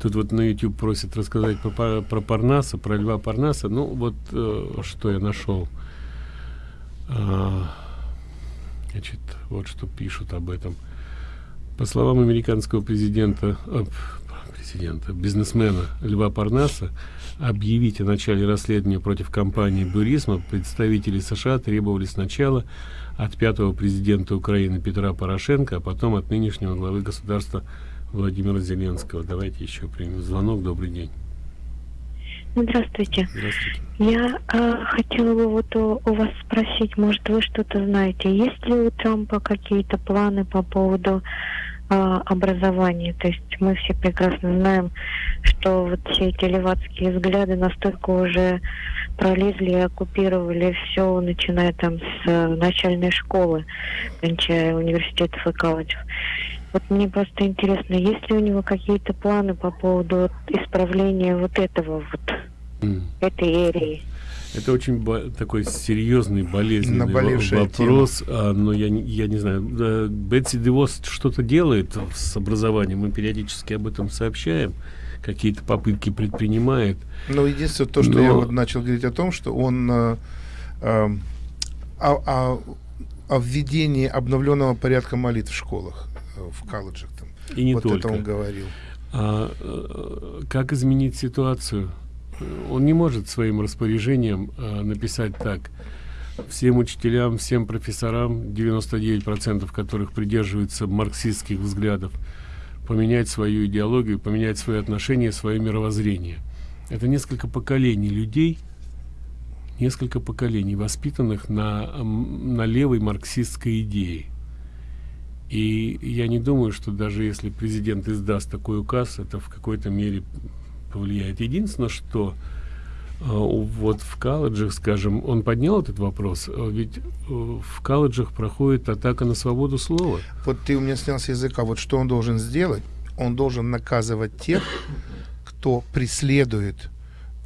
Тут вот на YouTube просят рассказать про, про Парнаса, про Льва Парнаса. Ну, вот э, что я нашел. А, значит, вот что пишут об этом. По словам американского президента, э, президента, бизнесмена Льва Парнаса, объявить о начале расследования против компании «Бурисма» представители США требовали сначала от пятого президента Украины Петра Порошенко, а потом от нынешнего главы государства Владимира Зеленского. Давайте еще примем звонок. Добрый день. Здравствуйте. Здравствуйте. Я э, хотела бы вот у, у вас спросить, может вы что-то знаете, есть ли у Трампа какие-то планы по поводу э, образования? То есть мы все прекрасно знаем, что вот все эти левацкие взгляды настолько уже пролезли и оккупировали все, начиная там с э, начальной школы, кончая университетов и колледжев. Вот мне просто интересно, есть ли у него какие-то планы по поводу исправления вот этого вот, mm. этой эрии? Это очень такой серьезный, болезненный вопрос, а, но я, я не знаю, да, Бетси Девос что-то делает с образованием, мы периодически об этом сообщаем, какие-то попытки предпринимает. Ну, единственное, то, что но... я вот начал говорить о том, что он э, э, о, о, о введении обновленного порядка молитв в школах в колледжах. Там. И не вот только. это он говорил. А, э, как изменить ситуацию? Он не может своим распоряжением а, написать так. Всем учителям, всем профессорам, 99% которых придерживаются марксистских взглядов, поменять свою идеологию, поменять свои отношения, свое мировоззрение. Это несколько поколений людей, несколько поколений, воспитанных на, на левой марксистской идее. И я не думаю, что даже если президент издаст такой указ, это в какой-то мере повлияет. Единственное, что вот в колледжах, скажем, он поднял этот вопрос, э, ведь э, в колледжах проходит атака на свободу слова. Вот ты у меня снял с языка, вот что он должен сделать? Он должен наказывать тех, кто преследует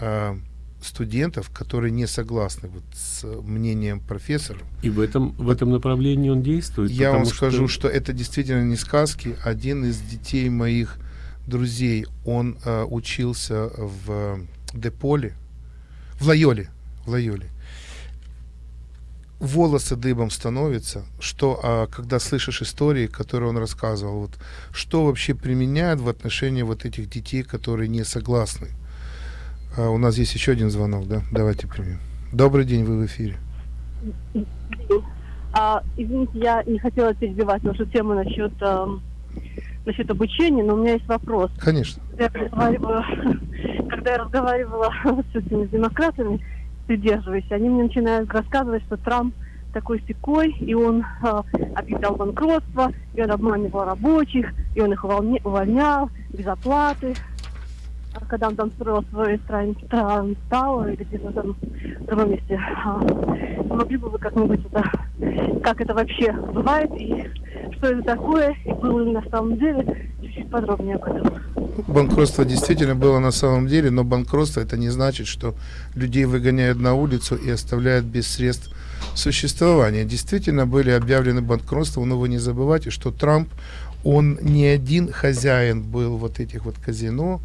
э, студентов, которые не согласны вот с мнением профессора. И в этом, в этом направлении он действует? Я вам скажу, что... что это действительно не сказки. Один из детей моих друзей, он э, учился в Деполе, в Лайоле, в Лайоле. волосы дыбом становятся, что а, когда слышишь истории, которые он рассказывал, вот, что вообще применяют в отношении вот этих детей, которые не согласны. А, у нас есть еще один звонок, да? Давайте примем. Добрый день, вы в эфире. А, извините, я не хотела перебивать нашу тему насчет, э, насчет обучения, но у меня есть вопрос. Конечно. Когда я разговаривала, <laughs> когда я разговаривала <laughs> с этими демократами, придерживаюсь, они мне начинают рассказывать, что Трамп такой секой, и он э, объявлял банкротство, и он обманывал рабочих, и он их увольня, увольнял без оплаты. А когда он там строил свой Транстау или где-то там в другом месте, а, могли бы вы как-нибудь это, как это вообще бывает, и что это такое, и было ли на самом деле, чуть-чуть подробнее об этом. Банкротство действительно было на самом деле, но банкротство это не значит, что людей выгоняют на улицу и оставляют без средств существования. Действительно были объявлены банкротства, но вы не забывайте, что Трамп, он не один хозяин был вот этих вот казино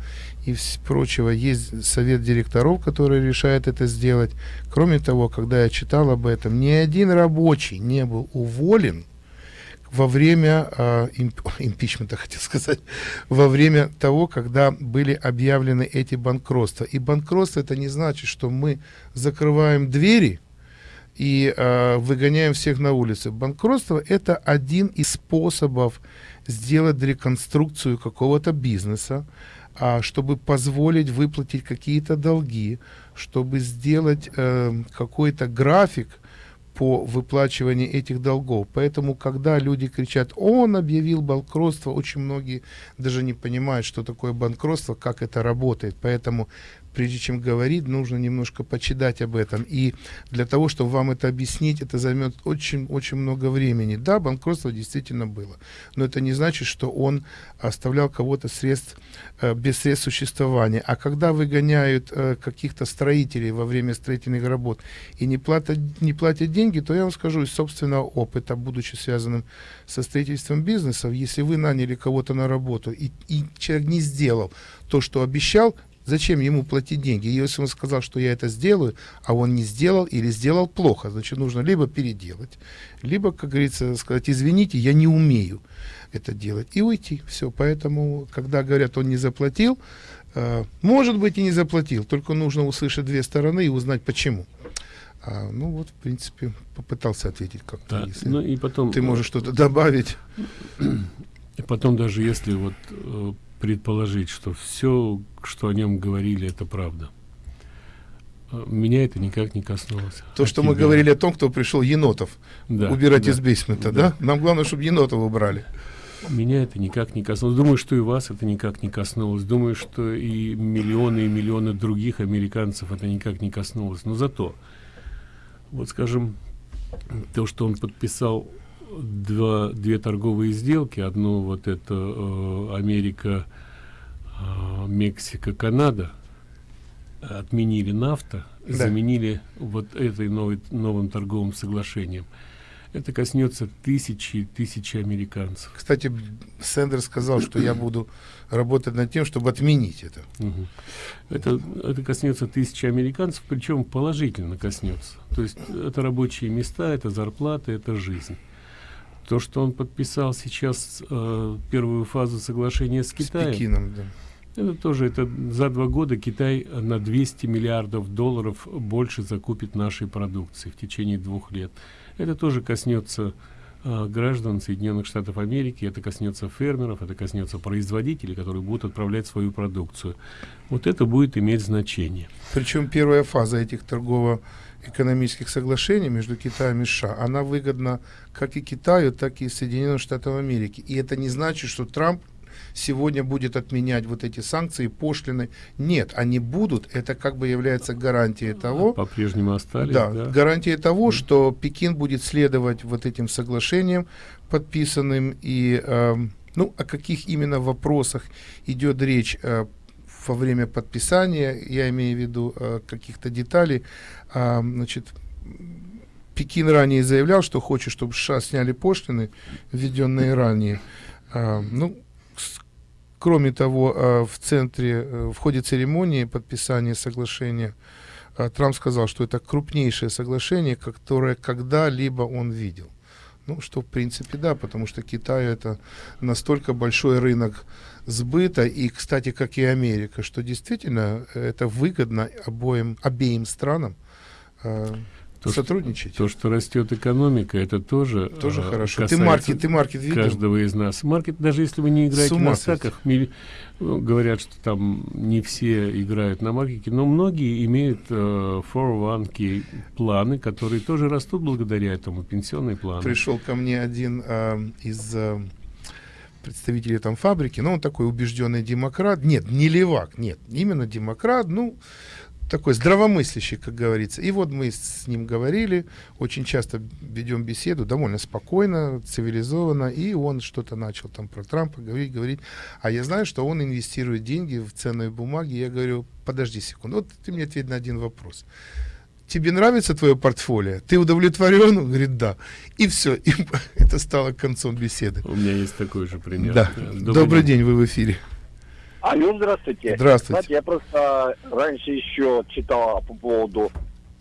и прочего. Есть совет директоров, который решает это сделать. Кроме того, когда я читал об этом, ни один рабочий не был уволен во время э, имп, <laughs> импичмента, хотел сказать, во время того, когда были объявлены эти банкротства. И банкротство это не значит, что мы закрываем двери и э, выгоняем всех на улицы. Банкротство это один из способов сделать реконструкцию какого-то бизнеса, а, чтобы позволить выплатить какие-то долги, чтобы сделать э, какой-то график, по выплачиванию этих долгов. Поэтому, когда люди кричат, он объявил банкротство, очень многие даже не понимают, что такое банкротство, как это работает. Поэтому прежде чем говорить, нужно немножко почитать об этом. И для того, чтобы вам это объяснить, это займет очень-очень много времени. Да, банкротство действительно было, но это не значит, что он оставлял кого-то средств, э, без средств существования. А когда выгоняют э, каких-то строителей во время строительных работ и не платят, не платят деньги, то я вам скажу из собственного опыта, будучи связанным со строительством бизнесов, если вы наняли кого-то на работу и, и человек не сделал то, что обещал, Зачем ему платить деньги? Если он сказал, что я это сделаю, а он не сделал или сделал плохо, значит, нужно либо переделать, либо, как говорится, сказать, извините, я не умею это делать, и уйти. Все, поэтому, когда говорят, он не заплатил, э, может быть и не заплатил, только нужно услышать две стороны и узнать, почему. А, ну вот, в принципе, попытался ответить как-то. Да, если ну и потом... Ты можешь что-то добавить. И потом даже если вот э, предположить, что все, что о нем говорили, это правда. А, меня это никак не коснулось. То, а что тебя... мы говорили о том, кто пришел енотов да, убирать да, из бейсмента, да. да? Нам главное, чтобы енотов убрали. Меня это никак не коснулось. Думаю, что и вас это никак не коснулось. Думаю, что и миллионы и миллионы других американцев это никак не коснулось. Но зато, вот скажем, то, что он подписал два, две торговые сделки. Одну вот это э, Америка, э, Мексика, Канада. Отменили нафта, да. заменили вот этой новой, новым торговым соглашением. Это коснется тысячи и тысячи американцев. Кстати, Сендер сказал, что я буду работать над тем, чтобы отменить это. Угу. Это, это коснется тысячи американцев, причем положительно коснется. То есть это рабочие места, это зарплаты, это жизнь. То, что он подписал сейчас э, первую фазу соглашения с Китаем, с Пекином, да. это тоже это за два года Китай на 200 миллиардов долларов больше закупит нашей продукции в течение двух лет. Это тоже коснется э, граждан Соединенных Штатов Америки, это коснется фермеров, это коснется производителей, которые будут отправлять свою продукцию. Вот это будет иметь значение. Причем первая фаза этих торгово экономических соглашений между Китаем и США, она выгодна как и Китаю, так и Соединенным Штатам Америки. И это не значит, что Трамп сегодня будет отменять вот эти санкции, пошлины. Нет, они будут. Это как бы является гарантией того... По-прежнему остались, да, да? гарантией того, что Пекин будет следовать вот этим соглашениям подписанным. И, э, ну, о каких именно вопросах идет речь э, во время подписания, я имею в виду э, каких-то деталей, э, значит, Пекин ранее заявлял, что хочет, чтобы США сняли пошлины, введенные ранее. Э, ну, кроме того, э, в центре, э, в ходе церемонии подписания соглашения а, Трамп сказал, что это крупнейшее соглашение, которое когда-либо он видел. Ну, что в принципе да, потому что Китай это настолько большой рынок сбыта, и, кстати, как и Америка, что действительно это выгодно обоим, обеим странам. Э, то, сотрудничать. То, что растет экономика, это тоже тоже э, хорошо. Ты маркет, ты маркет видел? Каждого из нас. Маркет, даже если вы не играете на стаках, ми, говорят, что там не все играют на маркете, но многие имеют э, 401k планы, которые тоже растут благодаря этому, пенсионные планы. Пришел ко мне один э, из э, представителей там фабрики, но он такой убежденный демократ. Нет, не левак, нет, именно демократ, ну, такой здравомыслящий, как говорится. И вот мы с ним говорили, очень часто ведем беседу, довольно спокойно, цивилизованно, и он что-то начал там про Трампа говорить, говорить. А я знаю, что он инвестирует деньги в ценные бумаги. Я говорю, подожди секунду, вот ты мне ответь на один вопрос. Тебе нравится твое портфолио? Ты удовлетворен? Он говорит, да. И все. И <laughs> это стало концом беседы. У меня есть такой же пример. Да. Добрый, Добрый день. день, вы в эфире. Алло, здравствуйте. Здравствуйте. Знаете, я просто раньше еще читал по поводу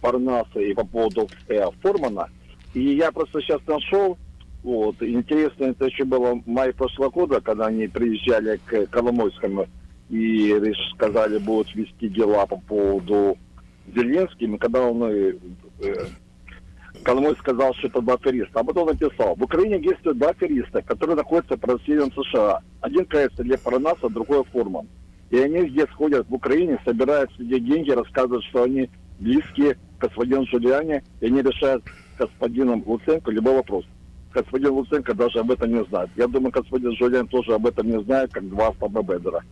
Парнаса и по поводу э, Формана. И я просто сейчас нашел, вот, интересно, это еще было в мае прошлого года, когда они приезжали к Коломойскому и сказали, будут вести дела по поводу Зеленским, когда он э, э Коломой сказал, что это два. А потом написал, в Украине действуют два афериста, которые находятся под расследованием США. Один кажется для Паранаса, другой Форман. И они здесь ходят в Украине, собирают себе деньги, рассказывают, что они близкие к господину Жулиане, и они решают господином Луценко любой вопрос. Господин Луценко даже об этом не знает. Я думаю, господин Жулиан тоже об этом не знает, как два Стаба Бедера.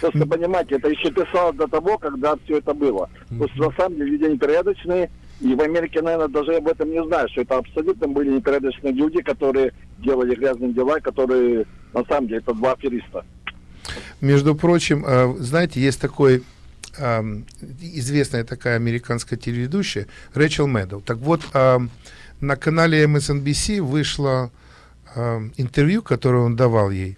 Просто понимаете, это еще писалось до того, когда все это было. То есть на самом деле люди непорядочные, и в Америке, наверное, даже об этом не знают, что это абсолютно были непорядочные люди, которые делали грязные дела, которые, на самом деле, это два афериста. Между прочим, э, знаете, есть такой известная такая американская телеведущая Рэчел Мэдоу. Так вот, на канале MSNBC вышло интервью, которое он давал ей.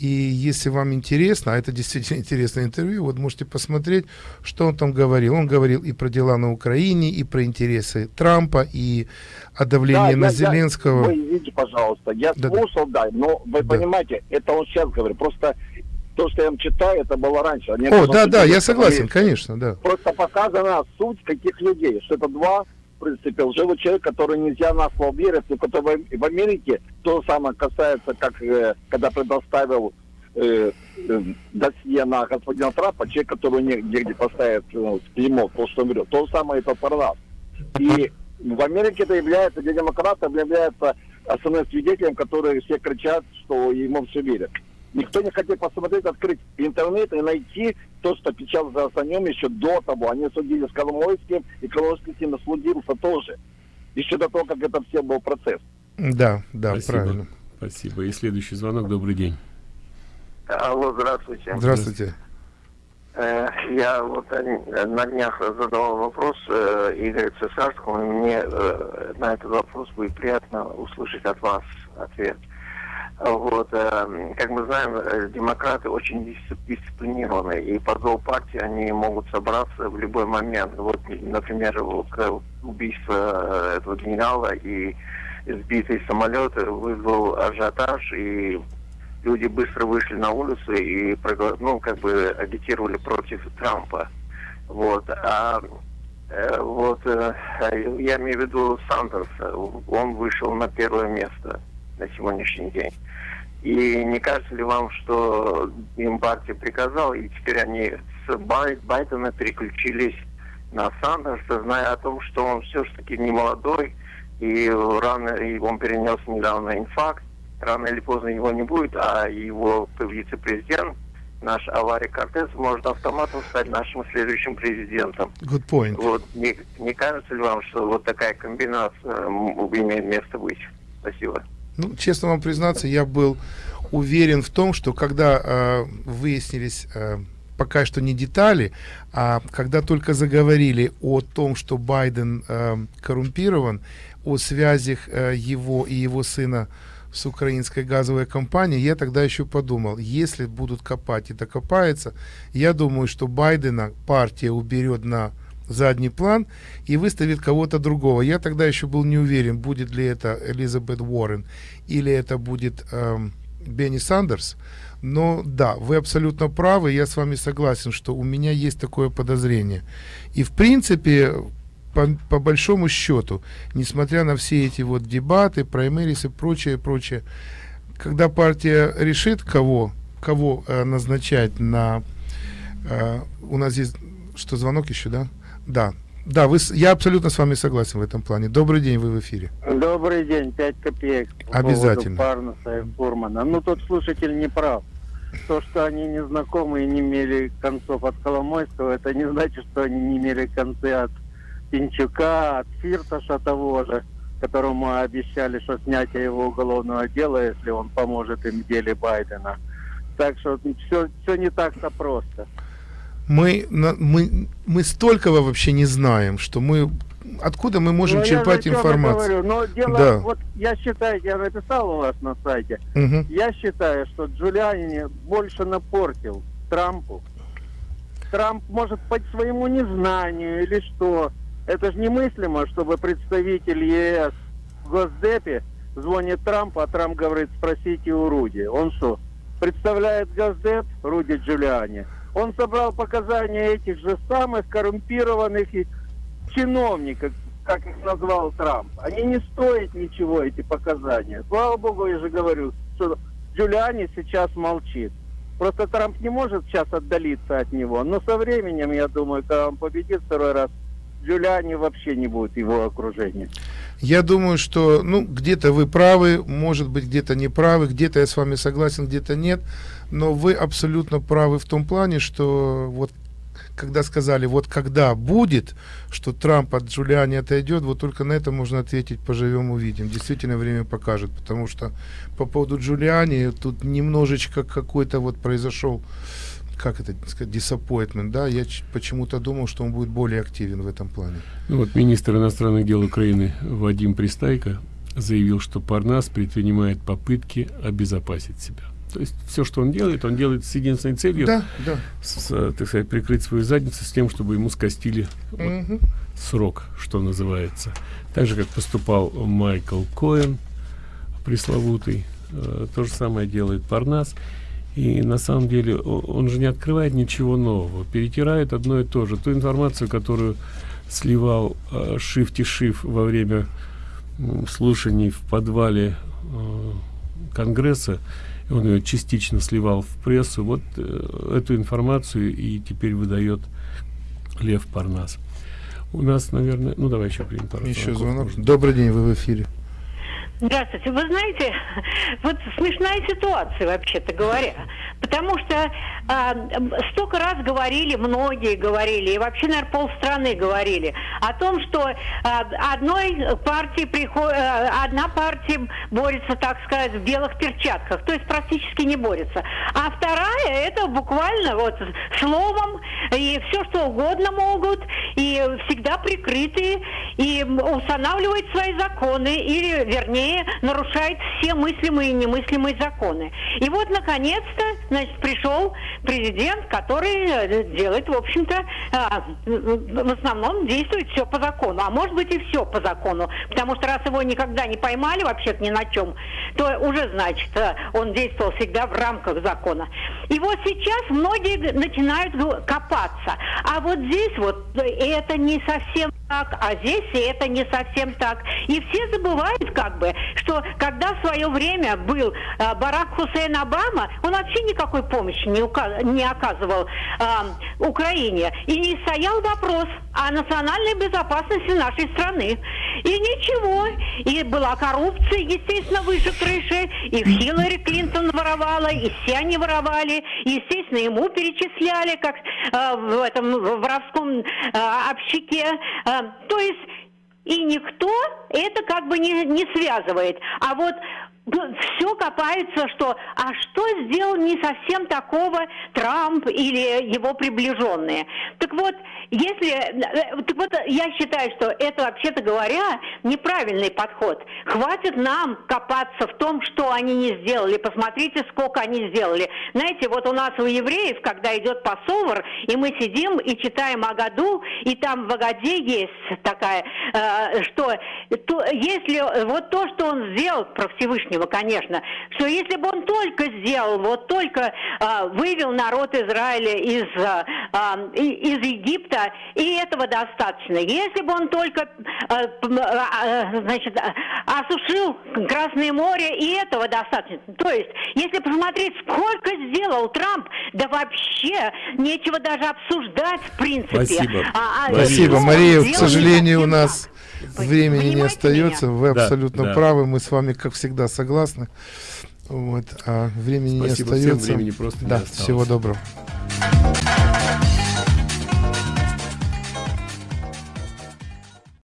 И если вам интересно, а это действительно <laughs> интересное интервью, вот можете посмотреть, что он там говорил. Он говорил и про дела на Украине, и про интересы Трампа, и о давлении да, на я, Зеленского. Я, вы извините, пожалуйста, я да, слушал, да, но вы да. понимаете, это он сейчас говорит. Просто то, что я вам читаю, это было раньше. Они О, да, да, я согласен, конечно, да. Просто показана суть каких людей, что это два принципе, лживый человек, который нельзя на слово верить, но который в Америке то самое касается, как э, когда предоставил э, э, досье на господина Трампа, человек, который негде где поставит ну, клеймо, то, что он. То же самое это про нас. И в Америке это является, для демократов является основным свидетелем, которые все кричат, что ему все верят. Никто не хотел посмотреть, открыть интернет и найти то, что печаталось о нем еще до того. Они судили с Коломойским, и Коломойский с ним судился тоже. Еще до того, как это все был процесс. Да, да, Спасибо. правильно. Спасибо. И следующий звонок. Добрый день. Алло, здравствуйте. Здравствуйте. Э, я вот на днях задавал вопрос э, Игорю Цесарскому, и мне э, на этот вопрос будет приятно услышать от вас ответ. Вот, э, как мы знаем, э, демократы очень дисциплинированы, и по зову партии они могут собраться в любой момент. Вот, например, вот, убийство э, этого генерала и сбитый самолет вызвал ажиотаж, и люди быстро вышли на улицу и ну, как бы агитировали против Трампа. Вот. А э, вот э, я имею в виду Сандерса, он вышел на первое место на сегодняшний день. И не кажется ли вам, что им партия приказала, и теперь они с Байдена переключились на Сандерса, зная о том, что он все-таки не молодой, и рано и он перенес недавно инфаркт, рано или поздно его не будет, а его вице-президент, наш Авари Кортес, может автоматом стать нашим следующим президентом. Good point. Вот, не, не кажется ли вам, что вот такая комбинация имеет место быть? Спасибо. Ну, честно вам признаться, я был уверен в том, что когда э, выяснились э, пока что не детали, а когда только заговорили о том, что Байден э, коррумпирован, о связях э, его и его сына с украинской газовой компанией, я тогда еще подумал, если будут копать и докопаются, я думаю, что Байдена партия уберет на задний план и выставит кого-то другого. Я тогда еще был не уверен, будет ли это Элизабет Уоррен или это будет эм, Бенни Сандерс. Но да, вы абсолютно правы, я с вами согласен, что у меня есть такое подозрение. И в принципе, по, по большому счету, несмотря на все эти вот дебаты, праймерис и прочее, прочее, когда партия решит, кого, кого э, назначать на... Э, у нас здесь... Что, звонок еще, да? Да. Да, вы, я абсолютно с вами согласен в этом плане. Добрый день, вы в эфире. Добрый день, 5 копеек. По Обязательно. Парнуса и Фурмана. Ну, тот слушатель не прав. То, что они не знакомы и не имели концов от Коломойского, это не значит, что они не имели концы от Пинчука, от Фирташа того же которому обещали, что снятие его уголовного дела, если он поможет им в деле Байдена. Так что все, все не так-то просто. Мы, мы, мы столького вообще не знаем, что мы откуда мы можем ну, черпать я информацию? Говорю. Но дело, да. вот я считаю, я написал у вас на сайте, угу. я считаю, что Джулиани больше напортил Трампу. Трамп может по своему незнанию или что, это же немыслимо, чтобы представитель ЕС в Госдепе звонит Трампу, а Трамп говорит, спросите у Руди. Он что, представляет Госдеп Руди Джулиани? Он собрал показания этих же самых коррумпированных чиновников, как их назвал Трамп. Они не стоят ничего, эти показания. Слава богу, я же говорю, что Джулиани сейчас молчит. Просто Трамп не может сейчас отдалиться от него. Но со временем, я думаю, когда он победит второй раз, Джулиани вообще не будет его окружения. Я думаю, что ну, где-то вы правы, может быть, где-то не правы, где-то я с вами согласен, где-то нет. Но вы абсолютно правы в том плане, что вот когда сказали, вот когда будет, что Трамп от Джулиани отойдет, вот только на это можно ответить, поживем, увидим. Действительно, время покажет, потому что по поводу Джулиани тут немножечко какой-то вот произошел как это сказать, disappointment, да, я почему-то думал, что он будет более активен в этом плане. Ну вот министр иностранных дел Украины Вадим Пристайко заявил, что Парнас предпринимает попытки обезопасить себя. То есть все, что он делает, он делает с единственной целью, да, да. С, так сказать, прикрыть свою задницу с тем, чтобы ему скостили угу. вот, срок, что называется. Так же, как поступал Майкл Коэн, пресловутый, э, то же самое делает Парнас. И на самом деле он же не открывает ничего нового, перетирает одно и то же. Ту информацию, которую сливал э, Шифти Шиф во время э, слушаний в подвале э, Конгресса, он ее частично сливал в прессу, вот э, эту информацию и теперь выдает Лев Парнас. У нас, наверное, ну давай еще примем пару Еще звонок. Добрый день, вы в эфире. Здравствуйте. Вы знаете, <laughs> вот смешная ситуация, вообще-то говоря. Потому что а, столько раз говорили, многие говорили, и вообще, наверное, полстраны говорили о том, что а, одной партии приход, а, одна партия борется, так сказать, в белых перчатках, то есть практически не борется. А вторая это буквально вот словом и все что угодно могут, и всегда прикрытые, и устанавливают свои законы, или, вернее, нарушают все мыслимые и немыслимые законы. И вот, наконец-то, значит, пришел президент, который э, делает, в общем-то, а, в основном действует все по закону, а может быть и все по закону, потому что раз его никогда не поймали вообще-то ни на чем, то уже, значит, э, он действовал всегда в рамках закона. И вот сейчас многие начинают копаться, а вот здесь вот э, это не совсем так, а здесь это не совсем так. И все забывают как бы, что когда в свое время был э, Барак Хусейн Обама, он вообще никакой помощи не, не оказывал э, Украине. И не стоял вопрос о национальной безопасности нашей страны. И ничего. И была коррупция, естественно, выше крыши. И Хиллари Клинтон воровала, и все они воровали. И, естественно, ему перечисляли, как э, в этом воровском э, общаке. Э, то есть и никто это как бы не, не связывает. А вот все копается, что а что сделал не совсем такого Трамп или его приближенные. Так вот, если, э, так вот, я считаю, что это, вообще-то говоря, неправильный подход. Хватит нам копаться в том, что они не сделали. Посмотрите, сколько они сделали. Знаете, вот у нас у евреев, когда идет пасовар, и мы сидим и читаем о году, и там в Агаде есть такая, э, что то, если вот то, что он сделал про Всевышнего, конечно, что если бы он только сделал, вот только э, вывел народ Израиля из, э, из Египта, и этого достаточно. Если бы он только э, э, значит, осушил Красное море, и этого достаточно. То есть, если посмотреть, сколько сделал Трамп, да вообще нечего даже обсуждать в принципе. Спасибо. А, а, Спасибо, Мария. К сожалению, у нас времени не остается. Меня? Вы абсолютно да, правы. Мы с вами, как всегда, согласны. Вот, а времени Спасибо, не остается. Времени просто да, не всего доброго.